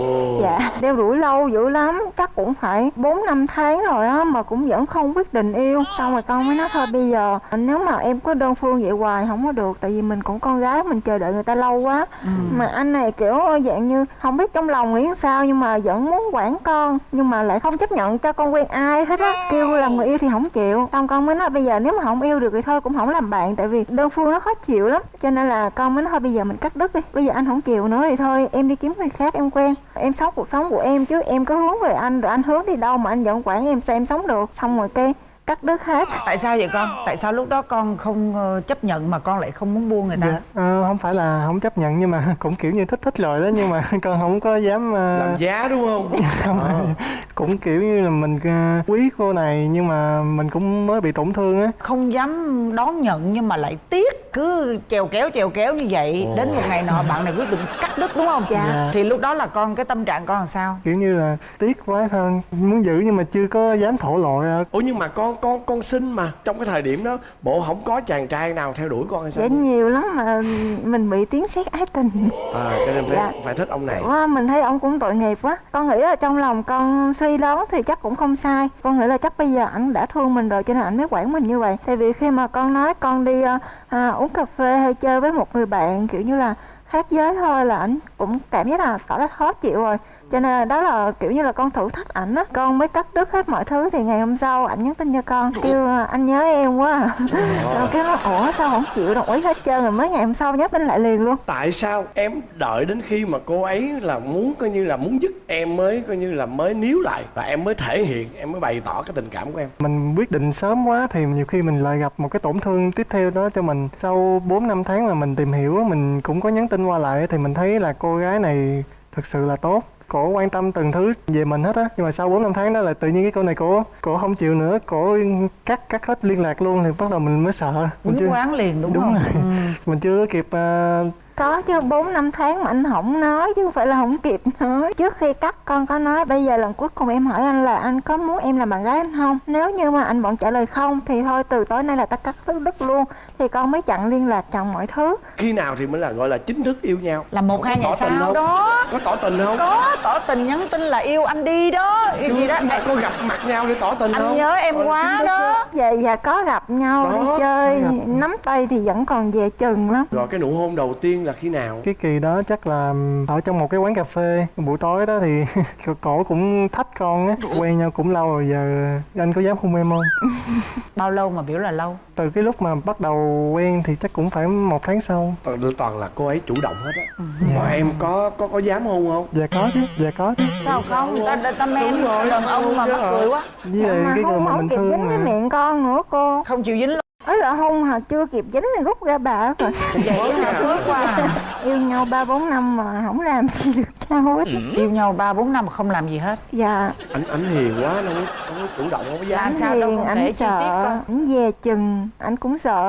Dạ đeo đuổi lâu dữ lắm chắc cũng phải 4 năm tháng rồi á mà cũng vẫn không quyết định yêu. Xong rồi con mới nói thôi bây giờ nếu mà em có đơn phương vậy hoài không có được. Tại vì mình cũng con gái mình chờ đợi người ta lâu quá. Mà anh này kiểu dạng như không biết trong lòng nghĩ sao nhưng mà vẫn muốn quản con nhưng mà lại không chấp nhận cho con quen ai hết á. Kêu làm người yêu thì không chịu. Xong con mới nói bây giờ nếu mà không yêu được thì thôi cũng không làm bạn tại vì đơn phương nó khó chịu lắm. Cho nên là con mới nói thôi bây giờ mình cắt đứt đi. Bây giờ anh không chịu nữa thì thôi em đi kiếm người khác em quen. Em sống cuộc sống của em chứ em có hướng về anh rồi anh hướng đi đâu mà anh vẫn quản em sao em sống được. Xong rồi cái cắt đứt hết. Tại sao vậy con? Tại sao lúc đó con không ờ, chấp nhận mà con lại không muốn buông người ta? Dạ. Ờ, không phải là không chấp nhận nhưng mà cũng kiểu như thích thích rồi đó nhưng mà con không có dám ờ, làm giá đúng không? Không cũng kiểu như là mình quý cô này nhưng mà mình cũng mới bị tổn thương á. Không dám đón nhận nhưng mà lại tiếc cứ trèo kéo trèo kéo như vậy. Đến một ngày nọ bạn này quyết định cắt đứt đúng không? Dạ. Dạ. thì lúc đó là con cái tâm trạng con làm sao? Kiểu như là tiếc quá thôi muốn giữ nhưng mà chưa có dám thổ lộ ra. Ủa nhưng mà con con con xinh mà trong cái thời điểm đó bộ không có chàng trai nào theo đuổi con hay sao? Dạ nhiều lắm mà mình bị tiếng sét ái tình. À cho nên phải Dạ. phải thích ông này. Quá, mình thấy ông cũng tội nghiệp quá. Con nghĩ là trong lòng con suy đoán thì chắc cũng không sai. Con nghĩ là chắc bây giờ ảnh đã thương mình rồi cho nên ảnh mới quản mình như vậy. Tại vì khi mà con nói con đi à, à, uống cà phê hay chơi với một người bạn kiểu như là khác giới thôi là ảnh cũng cảm giác là tỏ ra khó chịu rồi cho nên là đó là kiểu như là con thử thách ảnh á. Con mới cắt đứt hết mọi thứ thì ngày hôm sau ảnh nhắn tin cho con kêu à, anh nhớ em quá à. rồi. Cái nó ủa sao không chịu đồng ý hết trơn rồi mới ngày hôm sau nhắn tin lại liền luôn. Tại sao em đợi đến khi mà cô ấy là muốn coi như là muốn dứt em mới coi như là mới níu lại và em mới thể hiện em mới bày tỏ cái tình cảm của em? Mình quyết định sớm quá thì nhiều khi mình lại gặp một cái tổn thương tiếp theo đó cho mình. Sau 4 năm tháng mà mình tìm hiểu mình cũng có nhắn tin qua lại thì mình thấy là cô gái này thực sự là tốt cổ quan tâm từng thứ về mình hết á nhưng mà sau 4 năm tháng đó là tự nhiên cái cô này cổ cổ không chịu nữa cổ cắt cắt hết liên lạc luôn thì bắt đầu mình mới sợ mình quýnh quán liền đúng, đúng không rồi. Ừ. mình chưa kịp ờ, Có chứ 4 năm tháng mà anh không nói chứ không phải là không kịp nói. Trước khi cắt con có nói bây giờ lần cuối cùng em hỏi anh là anh có muốn em làm bạn gái anh không? Nếu như mà anh vẫn trả lời không thì thôi từ tối nay là ta cắt đứt đứt luôn. Thì con mới chặn liên lạc chặn mọi thứ. Khi nào thì mới là gọi là chính thức yêu nhau? Là một hai ngày sau không? đó. Có tỏ tình không? Có tỏ tình nhắn tin là yêu anh đi đó. Yêu gì đó. Chưa, có gặp mặt nhau để tỏ tình không? anh nhớ em Gọi là quá đó. Dạ dạ có gặp nhau Đó, đi chơi Nắm tay thì vẫn còn về chừng lắm. Rồi cái nụ hôn đầu tiên là khi nào? Cái kỳ đó chắc là ở trong một cái quán cà phê. Buổi tối đó thì cổ cũng thách con á quen nhau cũng lâu rồi giờ anh có dám hôn em không? Bao lâu mà biểu là lâu? Từ cái lúc mà bắt đầu quen thì chắc cũng phải một tháng sau. Toàn toàn là cô ấy chủ động hết á. Dạ. mà em có có có dám hôn không? Dạ có chứ dạ có chứ. Sao không? Người ta người ta men đàn ông mà mắc cười quá. với lại mà cái người mà không mình thương dính cái mà. miệng con nữa cô. Không chịu dính ấy là hôn hả? Chưa kịp dính thì rút ra bà rồi. Vậy hả? phước quá à. yêu nhau ba bốn năm mà không làm gì được nhau hết. Yêu nhau ba bốn năm mà không làm gì hết. Dạ. Anh anh hiền quá đâu đâu có chủ động không có dám. Anh sao đâu hiền kể anh chi sợ tiết anh về chừng anh cũng sợ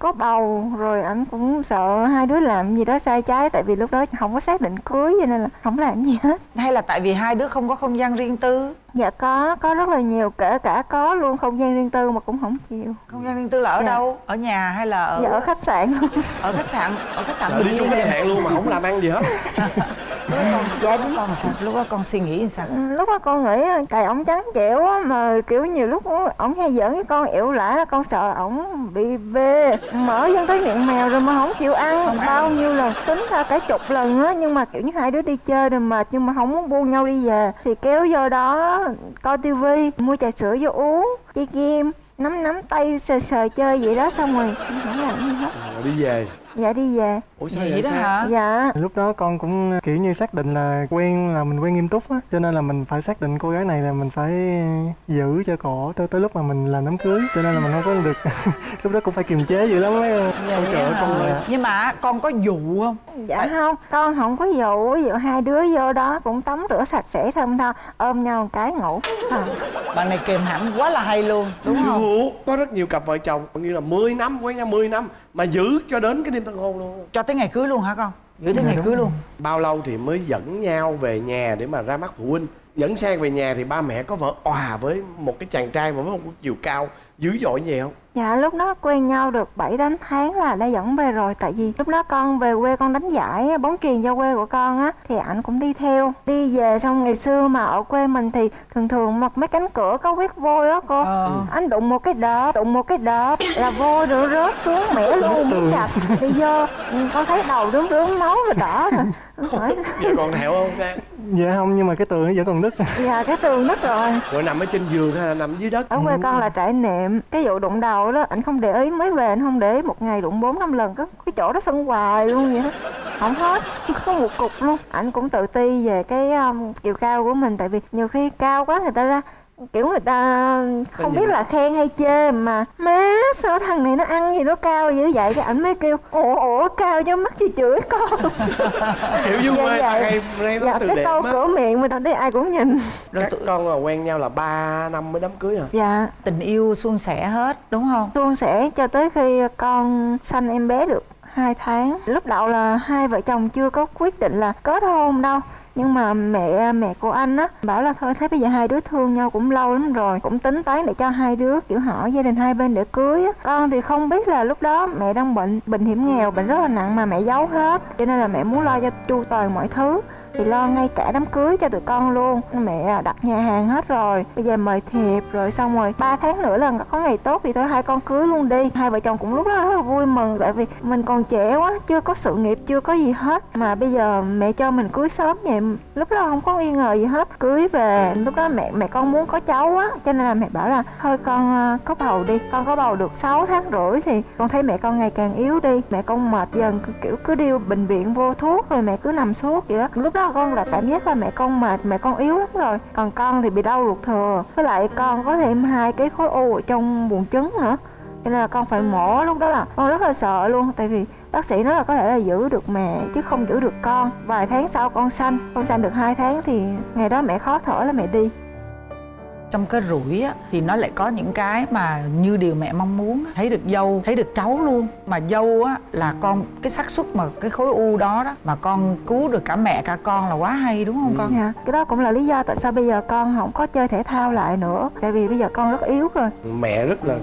có bầu rồi anh cũng sợ hai đứa làm gì đó sai trái tại vì lúc đó không có xác định cưới cho nên là không làm gì hết. Hay là tại vì hai đứa không có không gian riêng tư dạ có có rất là nhiều kể cả có luôn không gian riêng tư mà cũng không chịu. Không gian riêng tư là ở Dạ. đâu? Ở nhà hay là ở dạ ở khách sạn. Luôn ở khách sạn ở khách sạn Trời, đi chung khách sạn luôn mà không làm ăn gì hết dạ đúng con sao lúc đó con suy nghĩ sao? Ừ, lúc đó con nghĩ tại ổng trắng trẻo á mà kiểu nhiều lúc ổng hay giỡn với con ẻo lả con sợ ổng bị bê mở dân tới miệng mèo rồi mà không chịu ăn. Bao nhiêu lần tính ra cả chục lần á nhưng mà kiểu như hai đứa đi chơi rồi mệt nhưng mà không muốn buông nhau đi về. Thì kéo vô đó coi tivi mua trà sữa vô uống chơi game nắm nắm tay sờ sờ chơi vậy đó xong rồi không làm gì hết. Rồi đi về dạ đi về. Ủa sao vậy vậy đó sao? hả? Dạ. Lúc đó con cũng kiểu như xác định là quen là mình quen nghiêm túc á cho nên là mình phải xác định cô gái này là mình phải giữ cho cổ tới tới lúc mà mình làm đám cưới cho nên là mình không có được lúc đó cũng phải kiềm chế dữ lắm mấy ôi trời ơi con Ờ, nhưng mà con có dụ không? Dạ không, con không có dụ, ví dụ hai đứa vô đó cũng tắm rửa sạch sẽ thơm tho, ôm nhau một cái ngủ. À, bạn này kềm hãm quá là hay luôn đúng không? Có rất nhiều cặp vợ chồng như là 10 năm quen nhau 10 năm mà giữ cho đến cái đêm tân hôn luôn. Cho tới ngày cưới luôn hả con? Giữ tới ngày cưới luôn. bao lâu thì mới dẫn nhau về nhà để mà ra mắt phụ huynh? Dẫn sang về nhà thì ba mẹ có vợ òa với một cái chàng trai mà với một chiều cao dữ dội như vậy không dạ lúc đó quen nhau được 7-8 tháng là đã dẫn về rồi. Tại vì lúc đó con về quê con đánh giải bóng chuyền cho quê của con á Thì ảnh cũng đi theo. Đi về xong ngày xưa mà ở quê mình thì thường thường mặc mấy cánh cửa có huyết vôi á cô. Ờ. Anh đụng một cái đợp, đụng một cái đợp là vôi rồi rớt xuống mẻ luôn. muốn chặt Đi vô ừ, con thấy đầu rướm rướm máu rồi đỏ rồi. Hỏi giờ còn thẹo không? Trang? Dạ không nhưng mà cái tường nó vẫn còn nứt. Dạ cái tường nứt rồi. Rồi nằm ở trên giường hay là nằm dưới đất. Ở quê con là trải nệm cái vụ đụng đầu đó anh không để ý mới về anh không để ý một ngày đụng bốn năm lần có cái chỗ đó sưng hoài luôn vậy đó. Không hết không có một cục luôn. Anh cũng tự ti về cái um, chiều cao của mình tại vì nhiều khi cao quá người ta ra kiểu người ta không biết là khen hay chê mà má sao thằng này nó ăn gì nó cao dữ vậy? Cái ảnh mới kêu ủa ủa cao cho mắt chị chửi con. Kiểu dưới Dạ, quê dạ. hay dạ từ cái câu cửa miệng mà đây ai cũng nhìn. Rồi các tụi- con là quen nhau là 3 năm mới đám cưới à dạ. Tình yêu suôn sẻ hết đúng không? Suôn sẻ cho tới khi con sanh em bé được 2 tháng. Lúc đầu là hai vợ chồng chưa có quyết định là kết hôn đâu nhưng mà mẹ mẹ của anh á, bảo là thôi, thấy bây giờ hai đứa thương nhau cũng lâu lắm rồi, cũng tính toán để cho hai đứa kiểu hỏi gia đình hai bên để cưới á. Con thì không biết là lúc đó mẹ đang bệnh bệnh hiểm nghèo, bệnh rất là nặng mà mẹ giấu hết. Cho nên là mẹ muốn lo cho chu toàn mọi thứ thì lo ngay cả đám cưới cho tụi con luôn. Mẹ à, đặt nhà hàng hết rồi. Bây giờ mời thiệp rồi xong rồi ba tháng nữa là có ngày tốt thì thôi hai con cưới luôn đi. Hai vợ chồng cũng lúc đó rất là vui mừng tại vì mình còn trẻ quá, chưa có sự nghiệp, chưa có gì hết. Mà bây giờ mẹ cho mình cưới sớm vậy, lúc đó không có nghi ngờ gì hết. Cưới về, lúc đó mẹ mẹ con muốn có cháu á, cho nên là mẹ bảo là thôi con ờ, có bầu đi. Con có bầu được 6 tháng rưỡi thì con thấy mẹ con ngày càng yếu đi. Mẹ con mệt dần kiểu cứ đi bệnh viện vô thuốc rồi mẹ cứ nằm suốt vậy đó. Lúc đó con là cảm giác là mẹ con mệt, mẹ con yếu lắm rồi. Còn con thì bị đau ruột thừa. Với lại con có thêm hai cái khối u ở trong buồng trứng nữa. Cho nên là con phải mổ lúc đó là con rất là sợ luôn. Tại vì bác sĩ nói là có thể là giữ được mẹ chứ không giữ được con. Vài tháng sau con sanh con sanh được hai tháng thì ngày đó mẹ khó thở là mẹ đi trong cái rủi á thì nó lại có những cái mà như điều mẹ mong muốn thấy được dâu thấy được cháu luôn. Mà dâu á là con cái xác suất mà cái khối u đó đó mà con cứu được cả mẹ cả con là quá hay đúng không con? Dạ. Cái đó cũng là lý do tại sao bây giờ con không có chơi thể thao lại nữa. Tại vì bây giờ con rất yếu rồi. Mẹ rất là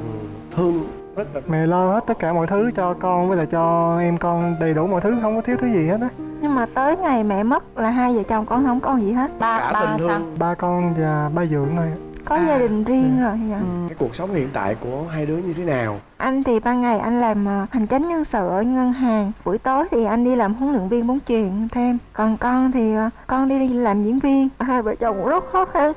thương rất là mẹ lo hết tất cả mọi thứ cho con với lại cho em con đầy đủ mọi thứ không có thiếu thứ gì hết á. Nhưng mà tới ngày mẹ mất là hai vợ chồng con không còn gì hết. Ba cả ba sao? Ba con và ba dưỡng thôi có À. gia đình riêng rồi dạ. cái cuộc sống hiện tại của hai đứa như thế nào? Anh thì ban ngày anh làm ờ, hành chánh nhân sự ở ngân hàng. Buổi tối thì anh đi làm huấn luyện viên bóng chuyền thêm. Còn con thì ờ, con đi làm diễn viên. Hai vợ chồng cũng rất khó khăn.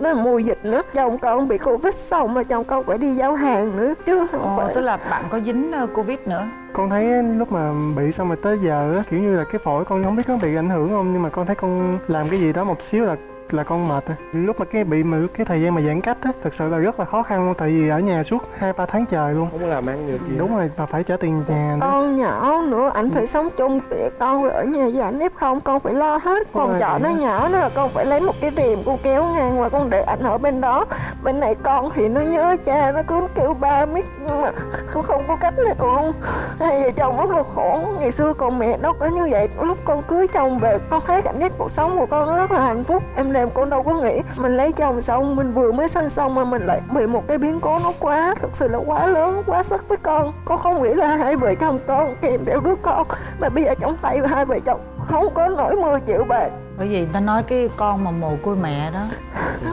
Nó là mùa dịch nữa. Chồng con bị Covid xong là chồng con phải đi giao hàng nữa. Chứ không Ồ, phải. tức là bạn có dính ờ, covid nữa. Con thấy lúc mà bị xong rồi tới giờ á kiểu như là cái phổi con không biết có bị ảnh hưởng không nhưng mà con thấy con làm cái gì đó một xíu là là con mệt á. Lúc mà cái bị mà cái thời gian mà giãn cách á thực sự là rất là khó khăn luôn tại vì ở nhà suốt hai ba tháng trời luôn. Không có làm ăn được gì. Đúng rồi mà phải trả tiền nhà nữa. Con nhỏ nữa ảnh phải sống chung với con rồi ở nhà với ảnh. F không con phải lo hết. Còn rồi, chợ nó nhỏ nó là con phải lấy một cái rìm con kéo ngang và con để ảnh ở bên đó. Bên này con thì nó nhớ cha nó cứ kêu ba mít nhưng mà con không có cách nào luôn. Hai vợ chồng rất là khổ. Ngày xưa còn mẹ nó có như vậy. Lúc con cưới chồng về con thấy cảm giác cuộc sống của con nó rất là hạnh phúc. Em làm con đâu có nghĩ. Mình lấy chồng xong, mình vừa mới sinh xong mà mình lại bị một cái biến cố nó quá, thực sự là quá lớn, quá sức với con. Con không nghĩ là hai vợ chồng con kèm theo đứa con, mà bây giờ trong tay hai vợ chồng không có nổi 10 triệu bạc. Bởi vì người ta nói cái con mà mồ côi mẹ đó,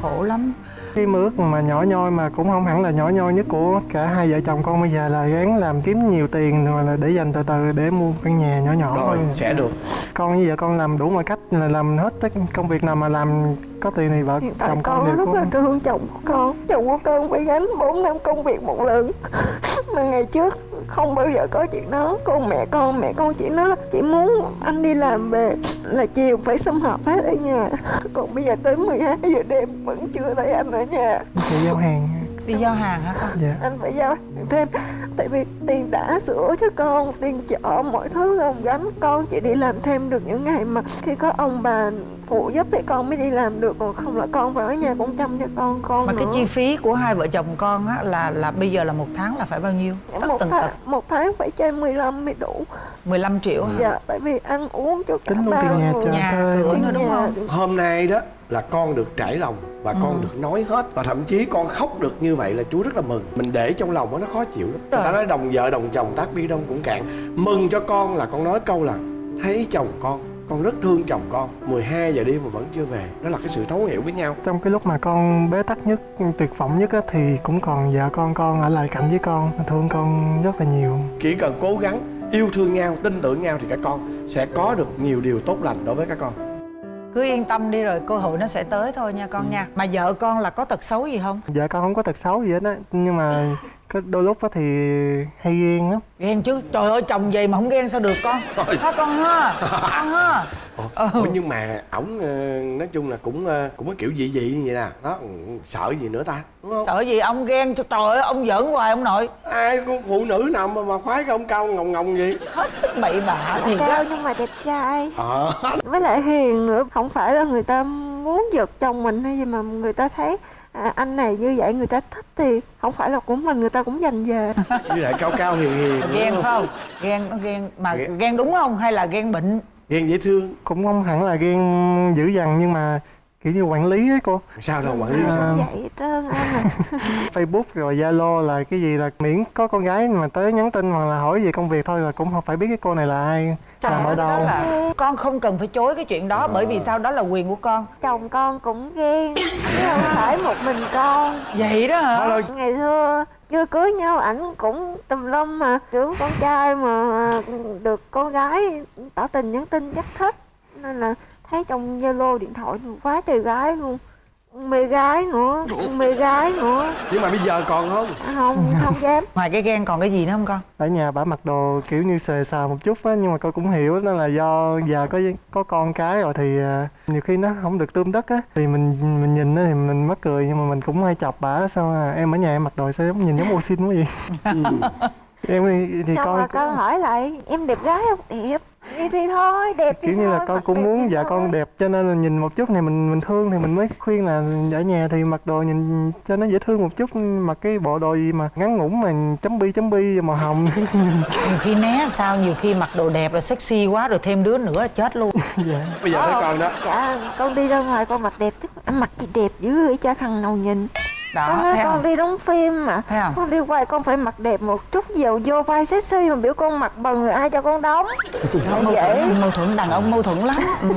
khổ lắm cái ước mà nhỏ nhoi mà cũng không hẳn là nhỏ nhoi nhất của cả hai vợ chồng con bây giờ là gắng làm kiếm nhiều tiền rồi là để dành từ từ để mua căn nhà nhỏ nhỏ rồi thôi. sẽ được. Con với vợ con làm đủ mọi cách là làm hết tất công việc nào mà làm có tiền thì vợ hiện tại chồng con con rất là thương chồng của con. Chồng của con phải gánh 4 năm công việc một lần. Mà ngày trước không bao giờ có chuyện đó. Con mẹ con mẹ con chỉ nói là chỉ muốn anh đi làm về là chiều phải sum họp hết ở nhà. Còn bây giờ tới 12 giờ đêm vẫn chưa thấy anh ở nhà. Chạy giao hàng đi giao hàng hả con? Dạ. Anh phải giao thêm tại vì tiền đã sữa cho con tiền chợ mọi thứ ông gánh. Con chỉ đi làm thêm được những ngày mà khi có ông bà phụ giúp thì con mới đi làm được còn không là con phải ở nhà cũng chăm cho con con mà cái nữa. chi phí của hai vợ chồng con á là là bây giờ là một tháng là phải bao nhiêu tất một tần tháng, tật một tháng phải trên 15 mới đủ 15 triệu hả dạ tại vì ăn uống cho cả ba tiền nhà người. Nhà cửa nữa đúng không? hôm nay đó là con được trải lòng và con Ừ. được nói hết và thậm chí con khóc được như vậy là chú rất là mừng mình để trong lòng đó, nó khó chịu lắm người ta Rồi. nói đồng vợ đồng chồng tác bi đông cũng cạn mừng cho con là con nói câu là thấy chồng con con rất thương chồng con. 12 giờ đêm mà vẫn chưa về. Đó là cái sự thấu hiểu với nhau. Trong cái lúc mà con bế tắc nhất tuyệt vọng nhất á, thì cũng còn vợ con con ở lại cạnh với con. Thương con rất là nhiều. Chỉ cần cố gắng yêu thương nhau tin tưởng nhau thì các con sẽ có được nhiều điều tốt lành đối với các con. Cứ yên tâm đi rồi cơ hội nó sẽ tới thôi nha con nha. Mà vợ con là có tật xấu gì không? Vợ con không có tật xấu gì hết á nhưng mà có đôi lúc á thì hay ghen lắm. Ghen chứ? Trời ơi chồng gì mà không ghen sao được con? Ha con ha? Con ha? Ủa, nhưng mà ổng ờ, nói chung là cũng ờ, cũng có kiểu dị dị như vậy nè. Đó ừ, sợ gì nữa ta đúng không? Sợ gì? Ông ghen cho trời ơi ông giỡn hoài ông nội. Ai phụ nữ nào mà, mà khoái cái ông cao ngồng ngồng gì hết sức bậy bạ thiệt cao nhưng mà đẹp trai. Ờ. Với lại hiền nữa. Không phải là người ta muốn giật chồng mình hay gì mà người ta thấy à, anh này như vậy người ta thích thì không phải là của mình người ta cũng dành về. Với lại cao cao hiền hiền ghen đúng phải không? Ghen nó ghen mà Ghen. ghen đúng không hay là ghen bệnh? Ghen dễ thương. Cũng không hẳn là ghen dữ dằn nhưng mà kiểu như quản lý ấy cô. Sao đâu quản lý À. sao? Vậy trơn anh à facebook rồi zalo là cái gì là miễn có con gái mà tới nhắn tin hoặc là hỏi về công việc thôi là cũng không phải biết cái cô này là ai. Trời làm ở đâu. là con không cần phải chối cái chuyện đó bởi vì sao? Đó là quyền của con. Chồng con cũng ghen chứ không phải một mình con. Vậy đó hả? Ngày xưa chưa cưới nhau ảnh cũng tùm lum mà kiểu con trai mà được con gái tỏ tình nhắn tin chắc thích nên là thấy trong zalo điện thoại quá trời gái luôn. Mê gái nữa mê gái nữa. Nhưng mà bây giờ còn không? Không không dám. Ngoài cái ghen còn cái gì nữa không con? Ở nhà bả mặc đồ kiểu như xề xà một chút á nhưng mà con cũng hiểu đó là do giờ có có con cái rồi thì à, nhiều khi nó không được tươm tất á. Thì mình mình nhìn á thì mình mắc cười nhưng mà mình cũng hay chọc bả sao à, em ở nhà em mặc đồ sao giống nhìn giống ô xin quá vậy? Em thì, thì xong con con hỏi lại em đẹp gái không? Đẹp vậy thì thôi đẹp thì kiểu như là thôi, con cũng muốn thì dạ thôi. con đẹp cho nên là nhìn một chút này mình mình thương thì mình mới khuyên là ở nhà thì mặc đồ nhìn cho nó dễ thương một chút mặc cái bộ đồ gì mà ngắn ngủn mà chấm bi chấm bi màu hồng nhiều khi né sao nhiều khi mặc đồ đẹp rồi sexy quá rồi thêm đứa nữa chết luôn dạ. bây giờ thấy con đó dạ con đi ra ngoài con mặc đẹp chứ mặc gì đẹp dữ vậy cho thằng nào nhìn đó con nói thấy con không đi đóng phim mà Thấy không? con đi quay con phải mặc đẹp một chút dầu vô vai sexy mà biểu con mặc bần rồi ai cho con đóng Đó, mâu dễ thuẫn mâu thuẫn đàn ông mâu thuẫn lắm ừ.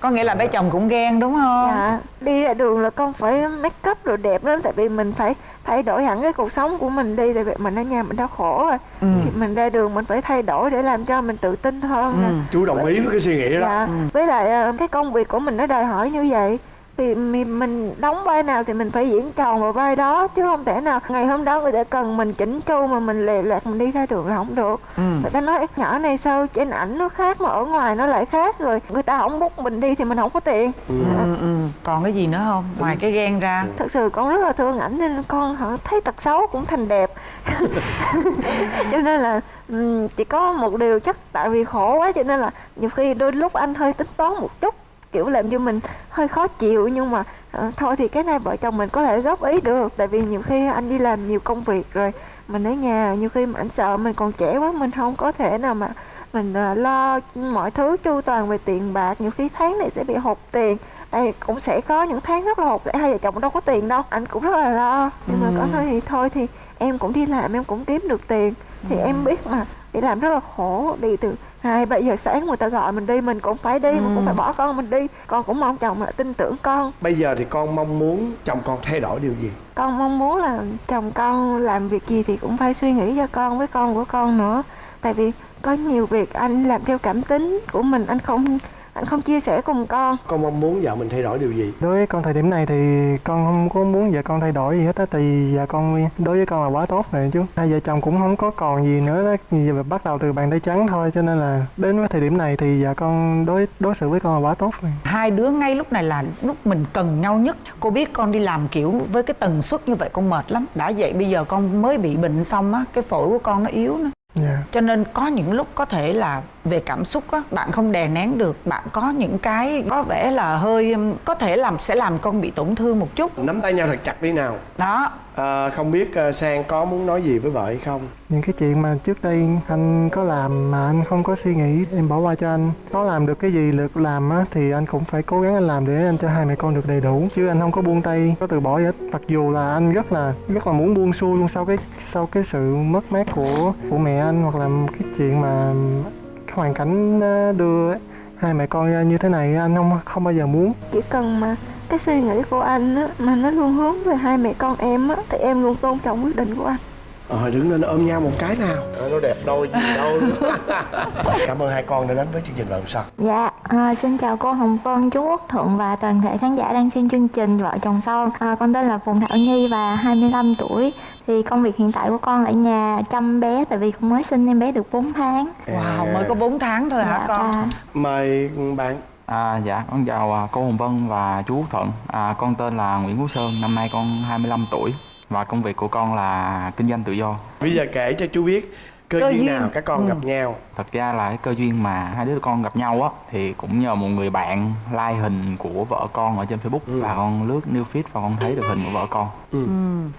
có nghĩa là bé chồng cũng ghen đúng không dạ đi ra đường là con phải make up rồi đẹp lắm tại vì mình phải thay đổi hẳn cái cuộc sống của mình đi tại vì mình ở nhà mình đã khổ rồi Ừ. thì mình ra đường mình phải thay đổi để làm cho mình tự tin hơn nè. Ừ. chú đồng ý với cái suy nghĩ đó dạ với lại ờ, cái công việc của mình nó đòi hỏi như vậy vì mình, mình đóng vai nào thì mình phải diễn tròn vào vai đó chứ không thể nào ngày hôm đó người ta cần mình chỉnh chu mà mình lề lạc mình đi ra đường là không được. Ừ. người ta nói nhỏ này sao trên ảnh nó khác mà ở ngoài nó lại khác rồi người ta không bút mình đi thì mình không có tiền. Ừ, ừ. còn cái gì nữa không? Ngoài cái ghen ra. Thật sự con rất là thương ảnh nên con họ thấy tật xấu cũng thành đẹp. Cho nên là chỉ có một điều chắc tại vì khổ quá cho nên là nhiều khi đôi lúc anh hơi tính toán một chút kiểu làm cho mình hơi khó chịu nhưng mà ờ, thôi thì cái này vợ chồng mình có thể góp ý được. Tại vì nhiều khi anh đi làm nhiều công việc rồi mình ở nhà nhiều khi mà anh sợ mình còn trẻ quá mình không có thể nào mà mình ờ, lo mọi thứ chu toàn về tiền bạc. Nhiều khi tháng này sẽ bị hụt tiền tại cũng sẽ có những tháng rất là hụt để hai vợ chồng đâu có tiền đâu anh cũng rất là lo. Nhưng mà có nói thì thôi thì em cũng đi làm em cũng kiếm được tiền. Thì em biết mà đi làm rất là khổ đi từ hai ba giờ sáng người ta gọi mình đi mình cũng phải đi mình cũng phải bỏ con mình đi. Con cũng mong chồng là tin tưởng con. Bây giờ thì con mong muốn chồng con thay đổi điều gì? Con mong muốn là chồng con làm việc gì thì cũng phải suy nghĩ cho con với con của con nữa. Tại vì có nhiều việc anh làm theo cảm tính của mình anh không anh không chia sẻ cùng con. Con mong muốn vợ mình thay đổi điều gì? Đối với con thời điểm này thì con không có muốn vợ con thay đổi gì hết á tại vì vợ con đối với con là quá tốt rồi chứ. Hai vợ chồng cũng không có còn gì nữa đó. Mà bắt đầu từ bàn tay trắng thôi cho nên là đến với thời điểm này thì vợ con đối đối xử với con là quá tốt rồi. Hai đứa ngay lúc này là lúc mình cần nhau nhất. Cô biết con đi làm kiểu với cái tần suất như vậy con mệt lắm. Đã vậy bây giờ con mới bị bệnh xong á cái phổi của con nó yếu nữa. Dạ. Cho nên có những lúc có thể là về cảm xúc á bạn không đè nén được bạn có những cái có vẻ là hơi um, có thể làm sẽ làm con bị tổn thương một chút. Nắm tay nhau thật chặt đi nào. Đó. À, không biết uh, sang có muốn nói gì với vợ hay không? Những cái chuyện mà trước đây anh có làm mà anh không có suy nghĩ em bỏ qua cho anh. Có làm được cái gì được làm á thì anh cũng phải cố gắng anh làm để anh cho hai mẹ con được đầy đủ. Chứ anh không có buông tay có từ bỏ gì hết. Mặc dù là anh rất là rất là muốn buông xuôi luôn sau cái sau cái sự mất mát của của mẹ anh hoặc là cái chuyện mà hoàn cảnh ờ, đưa hai mẹ con ra như thế này anh không không bao giờ muốn. Chỉ cần mà cái suy nghĩ của anh á, mà nó luôn hướng về hai mẹ con em á, thì em luôn tôn trọng quyết định của anh ờ đứng lên ôm nhau một cái nào ờ, nó đẹp đôi gì đâu cảm ơn hai con đã đến với chương trình vợ sao Dạ, à, xin chào cô Hồng Vân, chú Quốc Thuận và toàn thể khán giả đang xem chương trình Vợ chồng son. À, con tên là Phùng Thảo Nhi và 25 tuổi. Thì công việc hiện tại của con ở nhà chăm bé tại vì con mới sinh em bé được 4 tháng. wow mới có 4 tháng thôi hả dạ, con và mời bạn À, dạ, con chào à, cô Hồng Vân và chú Quốc Thuận. À, con tên là Nguyễn Quốc Sơn, năm nay con 25 tuổi và công việc của con là kinh doanh tự do. bây giờ kể cho chú biết cơ, Cơ duyên, duyên. nào các con Ừ. gặp nhau Thật ra là cái cơ duyên mà hai đứa con gặp nhau á thì cũng nhờ một người bạn like hình của vợ con ở trên Facebook Ừ. và con lướt new feed và con thấy được hình của vợ con. ừ.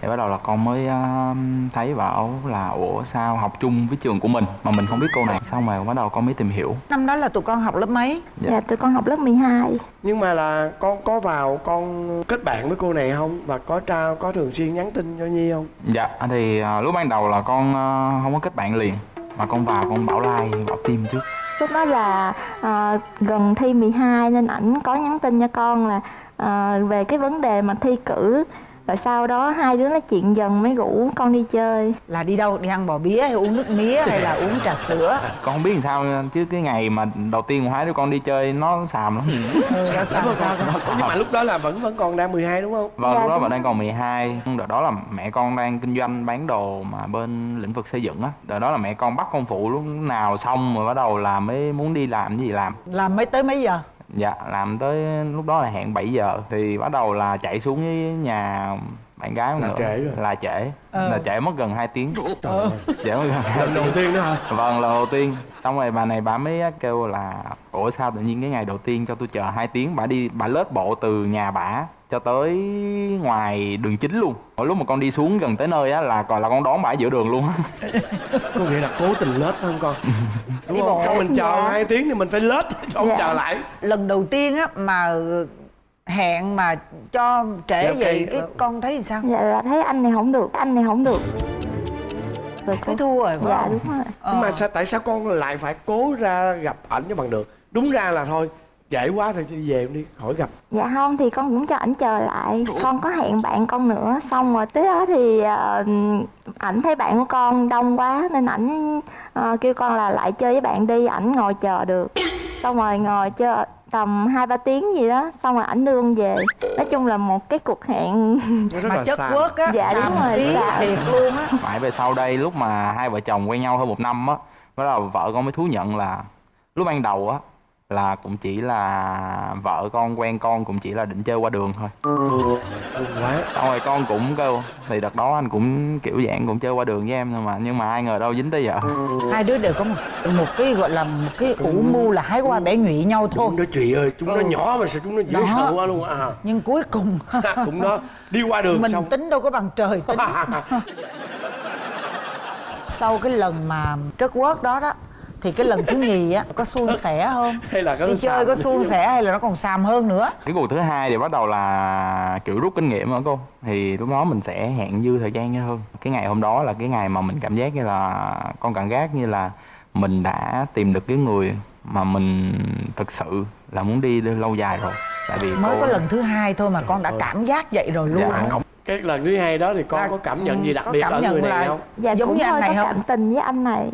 Thì bắt đầu là con mới à, thấy bảo là ủa sao học chung với trường của mình mà mình không biết cô này. Xong rồi bắt đầu con mới tìm hiểu. năm đó là tụi con học lớp mấy Dạ. dạ tụi con học lớp 12. nhưng mà là con có vào con kết bạn với cô này không và có trao có thường xuyên nhắn tin cho nhi không Dạ thì à, lúc ban đầu là con à, không có kết bạn liền mà con vào con bảo like bảo tim trước Lúc đó là à, gần thi 12 nên ảnh có nhắn tin cho con là à, về cái vấn đề mà thi cử. Rồi sau đó hai đứa nói chuyện dần mới rủ con đi chơi. là đi đâu? Đi ăn bò bía hay uống nước mía hay là uống trà sữa? Con không biết làm sao chứ cái ngày mà đầu tiên hai đứa con đi chơi nó xàm lắm. Ừ, nó sao sao con? nhưng mà lúc đó là vẫn vẫn còn đang 12 đúng không? Vâng Dạ, lúc đó bạn đang còn 12 đợt đó là mẹ con đang kinh doanh bán đồ mà bên lĩnh vực xây dựng á. Đợt đó là mẹ con bắt con phụ lúc nào xong rồi bắt đầu là mới muốn đi làm cái gì làm. Làm mấy tới mấy giờ dạ làm tới lúc đó là hẹn 7 giờ thì bắt đầu là chạy xuống với nhà bạn gái Là nữa. trễ rồi. là trễ. Ờ. là trễ mất gần 2 tiếng. Trời ơi. trễ mất gần 2 lần đầu tiên đó hả? Vâng, lần đầu tiên. Xong rồi bà này bà mới kêu là Ủa sao tự nhiên cái ngày đầu tiên cho tôi chờ 2 tiếng Bà đi, bà lết bộ từ nhà bà cho tới ngoài đường chính luôn Mỗi lúc mà con đi xuống gần tới nơi á là còn là con đón ở giữa đường luôn á có nghĩa là cố tình lết phải không con đúng Đi không. Không mình chờ Dạ. hai tiếng thì mình phải lết cho ông Dạ. chờ lại lần đầu tiên á mà hẹn mà cho trễ Dạ, vậy ok. cái con thấy sao Dạ là thấy anh này không được, anh này không được. Rồi thấy thua rồi phải Dạ không đúng rồi. nhưng mà Ờ. sao tại sao con lại phải cố ra gặp ảnh cho bằng được đúng ra là thôi trễ quá thì đi về đi khỏi gặp. Dạ không thì con cũng cho ảnh chờ lại. Con có hẹn bạn con nữa. Xong rồi tới đó thì ờ, ảnh thấy bạn của con đông quá Nên ảnh ờ, kêu con là lại chơi với bạn đi Ảnh ngồi chờ được. Xong rồi ngồi chờ tầm hai ba tiếng gì đó xong rồi ảnh đưa con về. Nói chung là một cái cuộc hẹn mà chất quất á Dạ, đúng rồi, xí dạ. thiệt luôn á. Mãi về sau đây lúc mà hai vợ chồng quen nhau hơn một năm á đó là vợ con mới thú nhận là lúc ban đầu á là cũng chỉ là vợ con quen con cũng chỉ là định chơi qua đường thôi. Quá. Xong rồi con cũng kêu thì đợt đó anh cũng kiểu dạng cũng chơi qua đường với em thôi mà nhưng mà ai ngờ đâu dính tới vợ. Hai đứa đều có một, một cái gọi là một cái ủ mưu là hái qua bẻ nhụy nhau thôi. Chúng nó chị ơi chúng nó Ừ. nhỏ mà sao chúng nó dễ Đó. sợ quá luôn à. Nhưng cuối cùng cũng đó. Đi qua đường mình xong. tính đâu có bằng trời tính. Sau cái lần mà trớt quớt đó đó thì cái lần thứ nhì á có suôn sẻ không? hay là có đi chơi có suôn sẻ hay là nó còn xàm hơn nữa? Cái cuộc thứ hai thì bắt đầu là kiểu rút kinh nghiệm hả cô. Thì lúc đó mình sẽ hẹn dư thời gian nhau hơn. Cái ngày hôm đó là cái ngày mà mình cảm giác như là con cảm giác như là mình đã tìm được cái người mà mình thực sự là muốn đi lâu dài rồi. Tại vì mới cô- có lần thứ hai thôi mà con đã cảm giác vậy rồi luôn Dạ. cái lần thứ hai đó thì con Là- có cảm nhận gì đặc biệt ở người này là- không? Dạ Giống cũng như anh này có không? cảm tình với anh này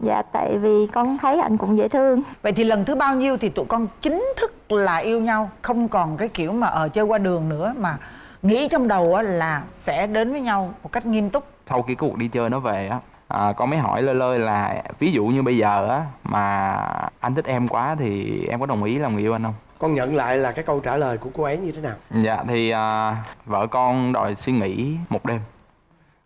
dạ tại vì con thấy anh cũng dễ thương. Vậy thì lần thứ bao nhiêu thì tụi con chính thức là yêu nhau không còn cái kiểu mà ở chơi qua đường nữa mà nghĩ trong đầu á là sẽ đến với nhau một cách nghiêm túc. Sau khi cái cuộc đi chơi nó về á à, con mới hỏi lơi lơi là ví dụ như bây giờ á mà anh thích em quá thì em có đồng ý làm người yêu anh không? Con nhận lại là cái câu trả lời của cô ấy như thế nào? Dạ thì à, vợ con đòi suy nghĩ một đêm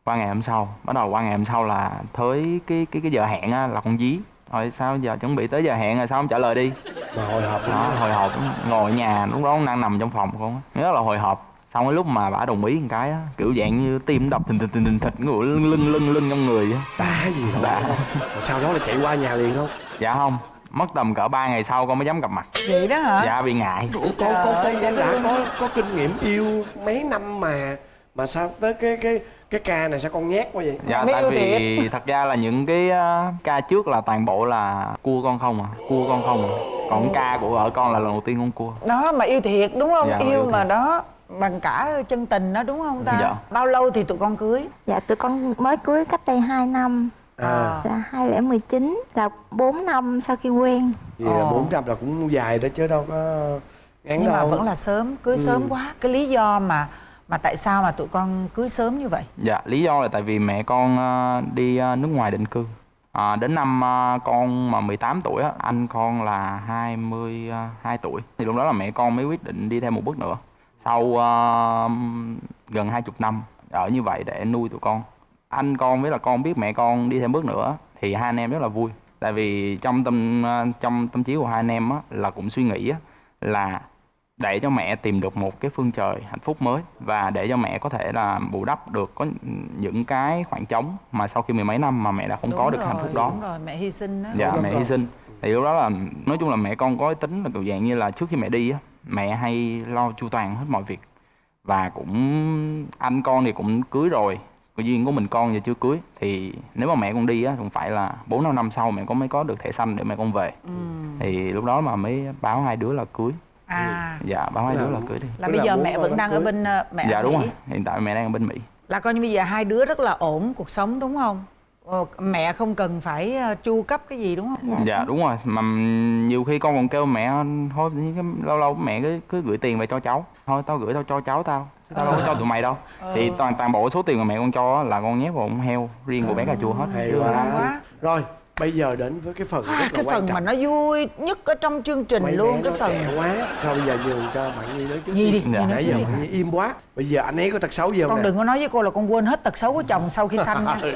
qua ngày hôm sau. Bắt đầu qua ngày hôm sau là tới cái cái cái giờ hẹn á là con dí. Rồi sao giờ chuẩn bị tới giờ hẹn rồi sao không trả lời đi? Mà hồi hộp đó hồi hộp ngồi ở nhà lúc đó con đang nằm trong phòng con á. Rất là hồi hộp. Xong cái lúc mà bà đồng ý một cái á kiểu dạng như tim đập thình thình thình thình thịch ngủ lưng lưng lưng lưng trong người á. Đã gì đâu. Rồi sau đó là chạy qua nhà liền không? Dạ không. Mất tầm cỡ 3 ngày sau con mới dám gặp mặt. Vậy đó hả? Dạ bị ngại. Ủa, con con con con đã có có kinh nghiệm yêu mấy năm mà mà sao tới cái cái cái ca này sao con nhát quá vậy? Dạ tại yêu vì thật ra là những cái ờ, ca trước là toàn bộ là cua con không à cua con không à. Còn ca của vợ con là lần đầu tiên con cua. Đó mà yêu thiệt đúng không? Dạ, yêu, yêu mà đó bằng cả chân tình đó đúng không ta? Dạ. bao lâu thì tụi con cưới? Dạ tụi con mới cưới cách đây 2 năm. À. Là 2019 là 4 năm sau khi quen. Vậy là Ồ. bốn trăm là cũng dài đó chứ đâu có ngắn nhưng mà đâu. vẫn là sớm cưới sớm quá. Cái lý do mà mà tại sao mà tụi con cưới sớm như vậy? Dạ lý do là tại vì mẹ con ờ, đi ờ, nước ngoài định cư. À, đến năm ờ, con mà 18 tuổi á anh con là 22 tuổi. Thì lúc đó là mẹ con mới quyết định đi thêm một bước nữa. Sau uh, gần 20 năm ở như vậy để nuôi tụi con. Anh con với là con biết mẹ con đi thêm bước nữa thì hai anh em rất là vui. Tại vì trong tâm trong tâm trí của hai anh em á, là cũng suy nghĩ á, là để cho mẹ tìm được một cái phương trời hạnh phúc mới và để cho mẹ có thể là bù đắp được có những cái khoảng trống mà sau khi mười mấy năm mà mẹ đã không có Đúng được rồi, hạnh phúc đó. đúng rồi mẹ hy sinh đó dạ Đúng mẹ rồi. hy sinh. Thì lúc đó là nói chung là mẹ con có tính là kiểu dạng như là trước khi mẹ đi á mẹ hay lo chu toàn hết mọi việc. Và cũng anh con thì cũng cưới rồi còn duyên của mình con giờ chưa cưới. Thì nếu mà mẹ con đi á cũng phải là bốn năm năm sau mẹ con mới có được thẻ xanh để mẹ con về. Ừ. thì lúc đó mà mới báo hai đứa là cưới à. Dạ hai Là- đứa là cưới đi. Là bây giờ mẹ vẫn đang ở cưới. bên ờ, mẹ dạ ở đúng Mỹ. rồi. Hiện tại mẹ đang ở bên mỹ. Là coi như bây giờ hai đứa rất là ổn cuộc sống đúng không? Ờ, mẹ không cần phải ờ, chu cấp cái gì đúng không? Dạ, dạ đúng rồi. Mà nhiều khi con còn kêu mẹ thôi cái- lâu lâu mẹ cứ cứ gửi tiền về cho cháu. Thôi tao gửi tao cho cháu tao. Tao đâu có cho tụi mày đâu. Thì toàn toàn bộ số tiền mà mẹ con cho là con nhét vào con heo riêng của bé cà chua hết. Hay quá. rồi bây giờ đến với cái phần à, rất là cái quan phần trọng. mà nó vui nhất ở trong chương trình Mấy luôn cái phần quá. Rồi bây giờ nhường cho bạn nhi nói trước Nhi đi, nói nãy giờ bạn nhi im quá. Bây giờ anh ấy có tật xấu gì không con nè? đừng có nói với cô là con quên hết tật xấu của chồng sau khi sanh nha.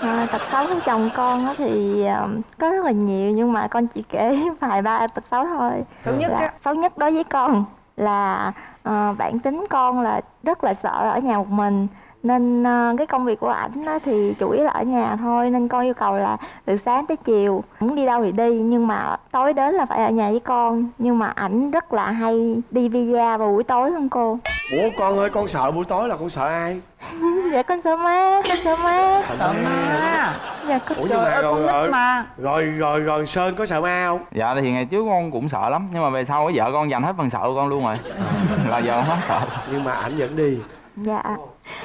À, tật xấu của chồng con á thì ờ, có rất là nhiều nhưng mà con chỉ kể vài ba tật xấu thôi. Xấu nhất là á. xấu nhất đối với con là ờ, bản tính con là rất là sợ ở nhà một mình nên ờ, cái công việc của ảnh á thì chủ yếu là ở nhà thôi nên con yêu cầu là từ sáng tới chiều. Muốn đi đâu thì đi nhưng mà tối đến là phải ở nhà với con. Nhưng mà ảnh rất là hay đi visa vào buổi tối hơn cô. Ủa con ơi con sợ buổi tối là con sợ ai? Dạ con sợ ma con sợ ma sợ ma. dạ con ủa trời ơi con rồi, nít mà. rồi rồi rồi sơn có sợ ma không? Dạ thì ngày trước con cũng sợ lắm nhưng mà về sau vợ con dành hết phần sợ của con luôn rồi. Là giờ không hết sợ. Nhưng mà ảnh vẫn đi. Dạ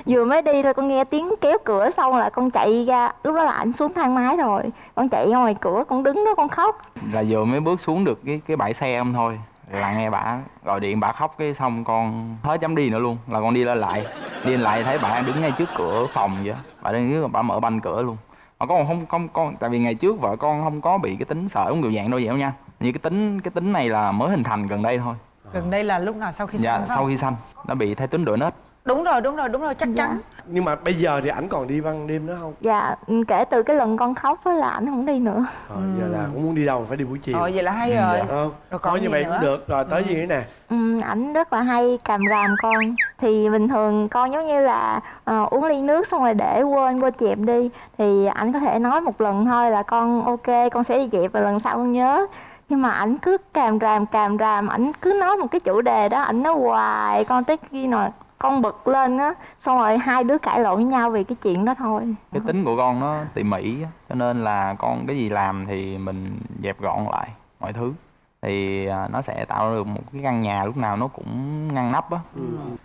Vừa mới đi thôi con nghe tiếng kéo cửa xong là con chạy ra. Lúc đó là ảnh xuống thang máy rồi. Con chạy ra ngoài cửa con đứng đó con khóc. Là vừa mới bước xuống được cái cái bãi xe không thôi là nghe bà gọi điện bà khóc cái xong con hết dám đi nữa luôn là con đi lên lại. Đi lên lại thấy bà đứng ngay trước cửa phòng vậy bà đang đứng bà mở banh cửa luôn. Mà con không không con tại vì ngày trước vợ con không có bị cái tính sợ giống kiểu dạng đâu vậy đâu nha. Như cái tính cái tính này là mới hình thành gần đây thôi. Gần đây là lúc nào sau khi dạ không? sau khi sanh. Nó bị thai tính đổi nết đúng rồi đúng rồi đúng rồi chắc chắn. Nhưng mà bây giờ thì ảnh còn đi ban đêm nữa không? Dạ kể từ cái lần con khóc á là ảnh không đi nữa. Ờ, giờ là cũng muốn đi đâu phải đi buổi chiều. Ờ vậy là hay rồi. Ờ, Rồi thôi còn như vậy nữa? cũng được. Rồi tới gì nữa nè? Ừ, ảnh rất là hay cầm ràm con. Thì bình thường con giống như là ờ, uống ly nước xong rồi để quên quên dẹp đi. Thì ảnh có thể nói một lần thôi là con ok con sẽ đi dẹp và lần sau con nhớ. Nhưng mà ảnh cứ càm ràm càm ràm ảnh cứ nói một cái chủ đề đó ảnh nói hoài con tới khi nào con bực lên á xong rồi hai đứa cãi lộn với nhau vì cái chuyện đó thôi. Cái tính của con nó tỉ mỉ á, cho nên là con cái gì làm thì mình dẹp gọn lại mọi thứ. Thì à, nó sẽ tạo được một cái căn nhà lúc nào nó cũng ngăn nắp á.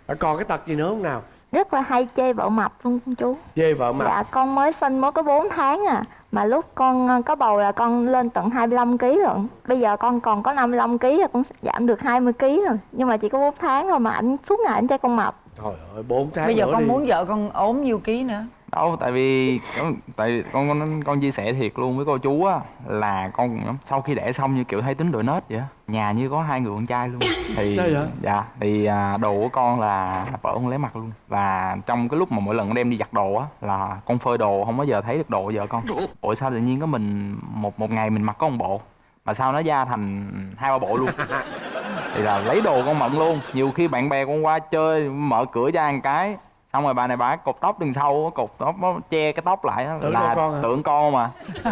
Ờ, còn cái tật gì nữa không nào? Rất là hay chê vợ mập luôn con chú. Chê vợ mặt Dạ con mới sinh mới có 4 tháng à Mà lúc con ờ, có bầu là con lên tận 25 kg rồi Bây giờ con còn có 55 kg là con giảm được 20 kg rồi Nhưng mà chỉ có 4 tháng rồi mà ảnh suốt ngày ảnh cho con mập trời ơi bốn tháng bây giờ con đi. muốn vợ con ốm nhiêu ký nữa đâu tại vì con- tại con con con chia sẻ thiệt luôn với cô chú á là con sau khi đẻ xong như kiểu thấy tính đổi nết vậy á. nhà như có hai người con trai luôn thì Sao vậy? dạ thì à, đồ của con là vợ con lấy mặt luôn và trong cái lúc mà mỗi lần con đem đi giặt đồ á là con phơi đồ không bao giờ thấy được đồ vợ con ủa sao tự nhiên có mình một một ngày mình mặc có một bộ mà sao nó ra thành hai ba bộ luôn thì là lấy đồ con mận luôn. Nhiều khi bạn bè con qua chơi mở cửa ra một cái xong rồi bà này bà cột tóc đằng sau cột tóc nó che cái tóc lại Tưởng là con hả? tưởng con mà.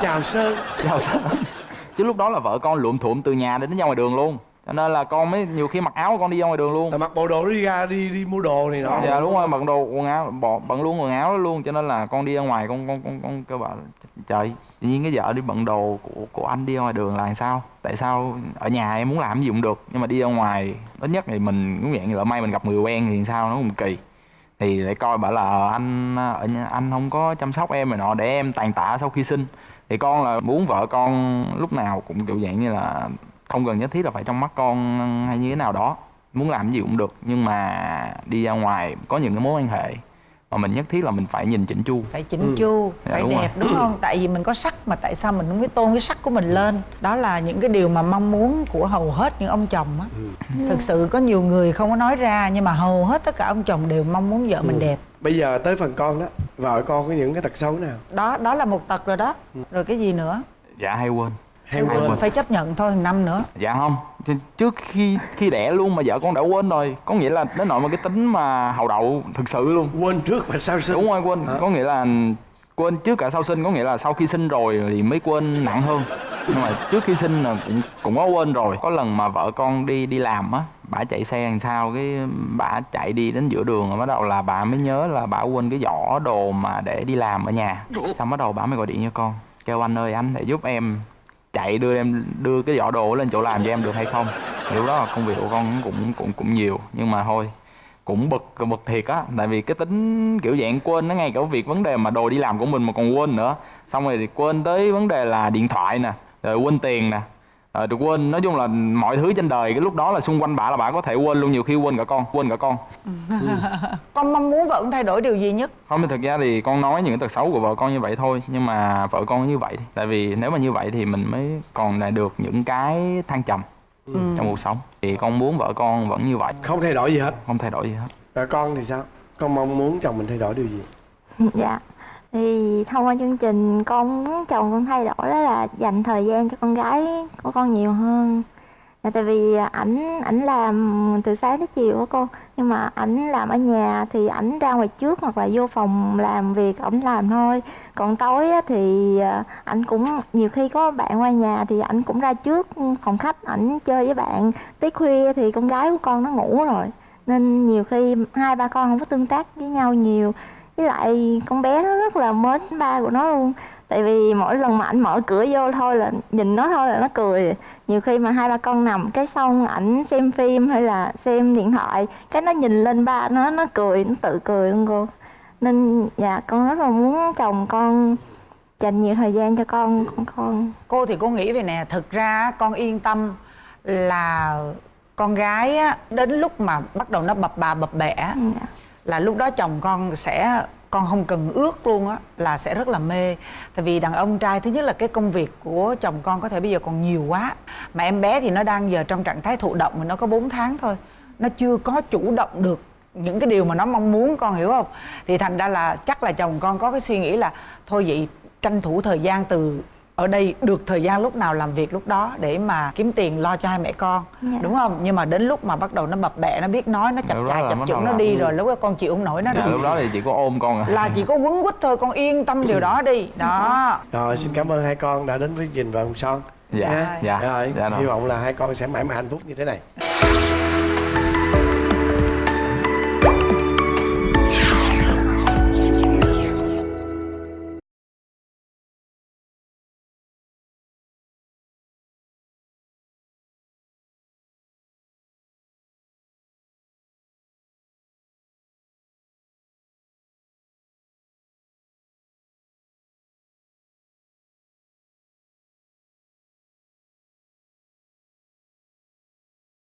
Chào sơn. Chào sao chứ lúc đó là vợ con lụm thuộm từ nhà đến ra ngoài đường luôn. Cho nên là con mới nhiều khi mặc áo con đi ra ngoài đường luôn. Là mặc bộ đồ đi ra đi đi mua đồ này nọ. Dạ đúng rồi bận đồ quần áo bỏ bận luôn quần áo đó luôn. Cho nên là con đi ra ngoài con con con con kêu bảo trời tự nhiên cái vợ đi bận đồ của của anh đi ra ngoài đường là làm sao? Tại sao ở nhà em muốn làm gì cũng được, nhưng mà đi ra ngoài, ít nhất thì mình, cũng dạng lỡ may mình gặp người quen thì sao nó cũng kỳ. Thì lại coi bảo là ờ, anh ở nhà, anh không có chăm sóc em rồi nọ, để em tàn tạ sau khi sinh. Thì con là muốn vợ con lúc nào cũng kiểu dạng như là không cần nhất thiết là phải trong mắt con hay như thế nào đó. Muốn làm gì cũng được, nhưng mà đi ra ngoài có những cái mối quan hệ mà mình nhất thiết là mình phải nhìn chỉnh chu. Phải chỉnh chu Dạ, phải đúng đẹp rồi. đúng không? Tại vì mình có sắc mà tại sao mình không biết tôn cái sắc của mình lên? Đó là những cái điều mà mong muốn của hầu hết những ông chồng á. Thực sự có nhiều người không có nói ra nhưng mà hầu hết tất cả ông chồng đều mong muốn vợ mình đẹp. Bây giờ tới phần con đó vợ con có những cái tật xấu nào? Đó đó là một tật rồi đó. Rồi cái gì nữa? Dạ hay quên hay Phải- quên. phải chấp nhận thôi năm nữa. Dạ không. Trước khi khi đẻ luôn mà vợ con đã quên rồi có nghĩa là đến nội mà cái tính mà hậu đậu thực sự luôn. Quên trước và sau sinh. Đúng rồi quên. Có nghĩa là quên trước cả sau sinh có nghĩa là sau khi sinh rồi thì mới quên nặng hơn. Nhưng mà trước khi sinh là cũng cũng có quên rồi. Có lần mà vợ con đi đi làm á bả chạy xe làm sao cái bả chạy đi đến giữa đường rồi bắt đầu là bà mới nhớ là bả quên cái giỏ đồ mà để đi làm ở nhà. Xong bắt đầu bả mới gọi điện cho con. Kêu anh ơi anh để giúp em chạy đưa em, đưa cái giỏ đồ lên chỗ làm cho em được hay không? Thì lúc đó là công việc của con cũng cũng cũng nhiều, nhưng mà thôi, cũng bực bực thiệt á. Tại vì cái tính kiểu dạng quên nó ngay cả việc vấn đề mà đồ đi làm của mình mà còn quên nữa. Xong rồi thì quên tới vấn đề là điện thoại nè, rồi quên tiền nè rồi được quên. Nói chung là mọi thứ trên đời cái lúc đó là xung quanh bà là bà có thể quên luôn nhiều khi quên cả con quên cả con. Con mong muốn vợ con thay đổi điều gì nhất? Không thì thực ra thì con nói những cái tật xấu của vợ con như vậy thôi nhưng mà vợ con như vậy tại vì nếu mà như vậy thì mình mới còn là được những cái thăng trầm trong cuộc sống. Thì con muốn vợ con vẫn như vậy. Không thay đổi gì hết. Không thay đổi gì hết. Rồi con thì sao? Con mong muốn chồng mình thay đổi điều gì? Dạ thì thông qua chương trình con muốn chồng con thay đổi đó là dành thời gian cho con gái của con nhiều hơn. Là tại vì ảnh ảnh làm từ sáng tới chiều của cô nhưng mà ảnh làm ở nhà thì ảnh ra ngoài trước hoặc là vô phòng làm việc ảnh làm thôi. Còn tối á, thì à, ảnh cũng nhiều khi có bạn qua nhà thì ảnh cũng ra trước phòng khách ảnh chơi với bạn. Tới khuya thì con gái của con nó ngủ rồi. Nên nhiều khi hai ba con không có tương tác với nhau nhiều với lại con bé nó rất là mến ba của nó luôn. Tại vì mỗi lần mà ảnh mở cửa vô thôi là nhìn nó thôi là nó cười. Nhiều khi mà hai ba con nằm cái xong ảnh xem phim hay là xem điện thoại cái nó nhìn lên ba nó nó cười nó tự cười luôn cô. Nên dạ con rất là muốn chồng con dành nhiều thời gian cho con con con. Cô thì cô nghĩ về nè thực ra con yên tâm là con gái á đến lúc mà bắt đầu nó bập bà bập bẹ á, Dạ là lúc đó chồng con sẽ, con không cần ước luôn á, là sẽ rất là mê. Tại vì đàn ông trai, thứ nhất là cái công việc của chồng con có thể bây giờ còn nhiều quá. Mà em bé thì nó đang giờ trong trạng thái thụ động mà nó có 4 tháng thôi. Nó chưa có chủ động được những cái điều mà nó mong muốn, con hiểu không? Thì thành ra là chắc là chồng con có cái suy nghĩ là thôi vậy tranh thủ thời gian từ ở đây được thời gian lúc nào làm việc lúc đó để mà kiếm tiền lo cho hai mẹ con Dạ. đúng không? Nhưng mà đến lúc mà bắt đầu nó bập bẹ nó biết nói nó chập chà chập chững nó đi rồi lúc đó con chịu không nổi nó dạ, rồi lúc đó thì chỉ có ôm con à. Là chỉ có quấn quýt thôi con yên tâm điều đó đi. Đó. Rồi xin cảm ơn hai con đã đến với trình và hồng son. Dạ, nha. dạ, rồi dạ rồi. hy vọng là hai con sẽ mãi mãi hạnh phúc như thế này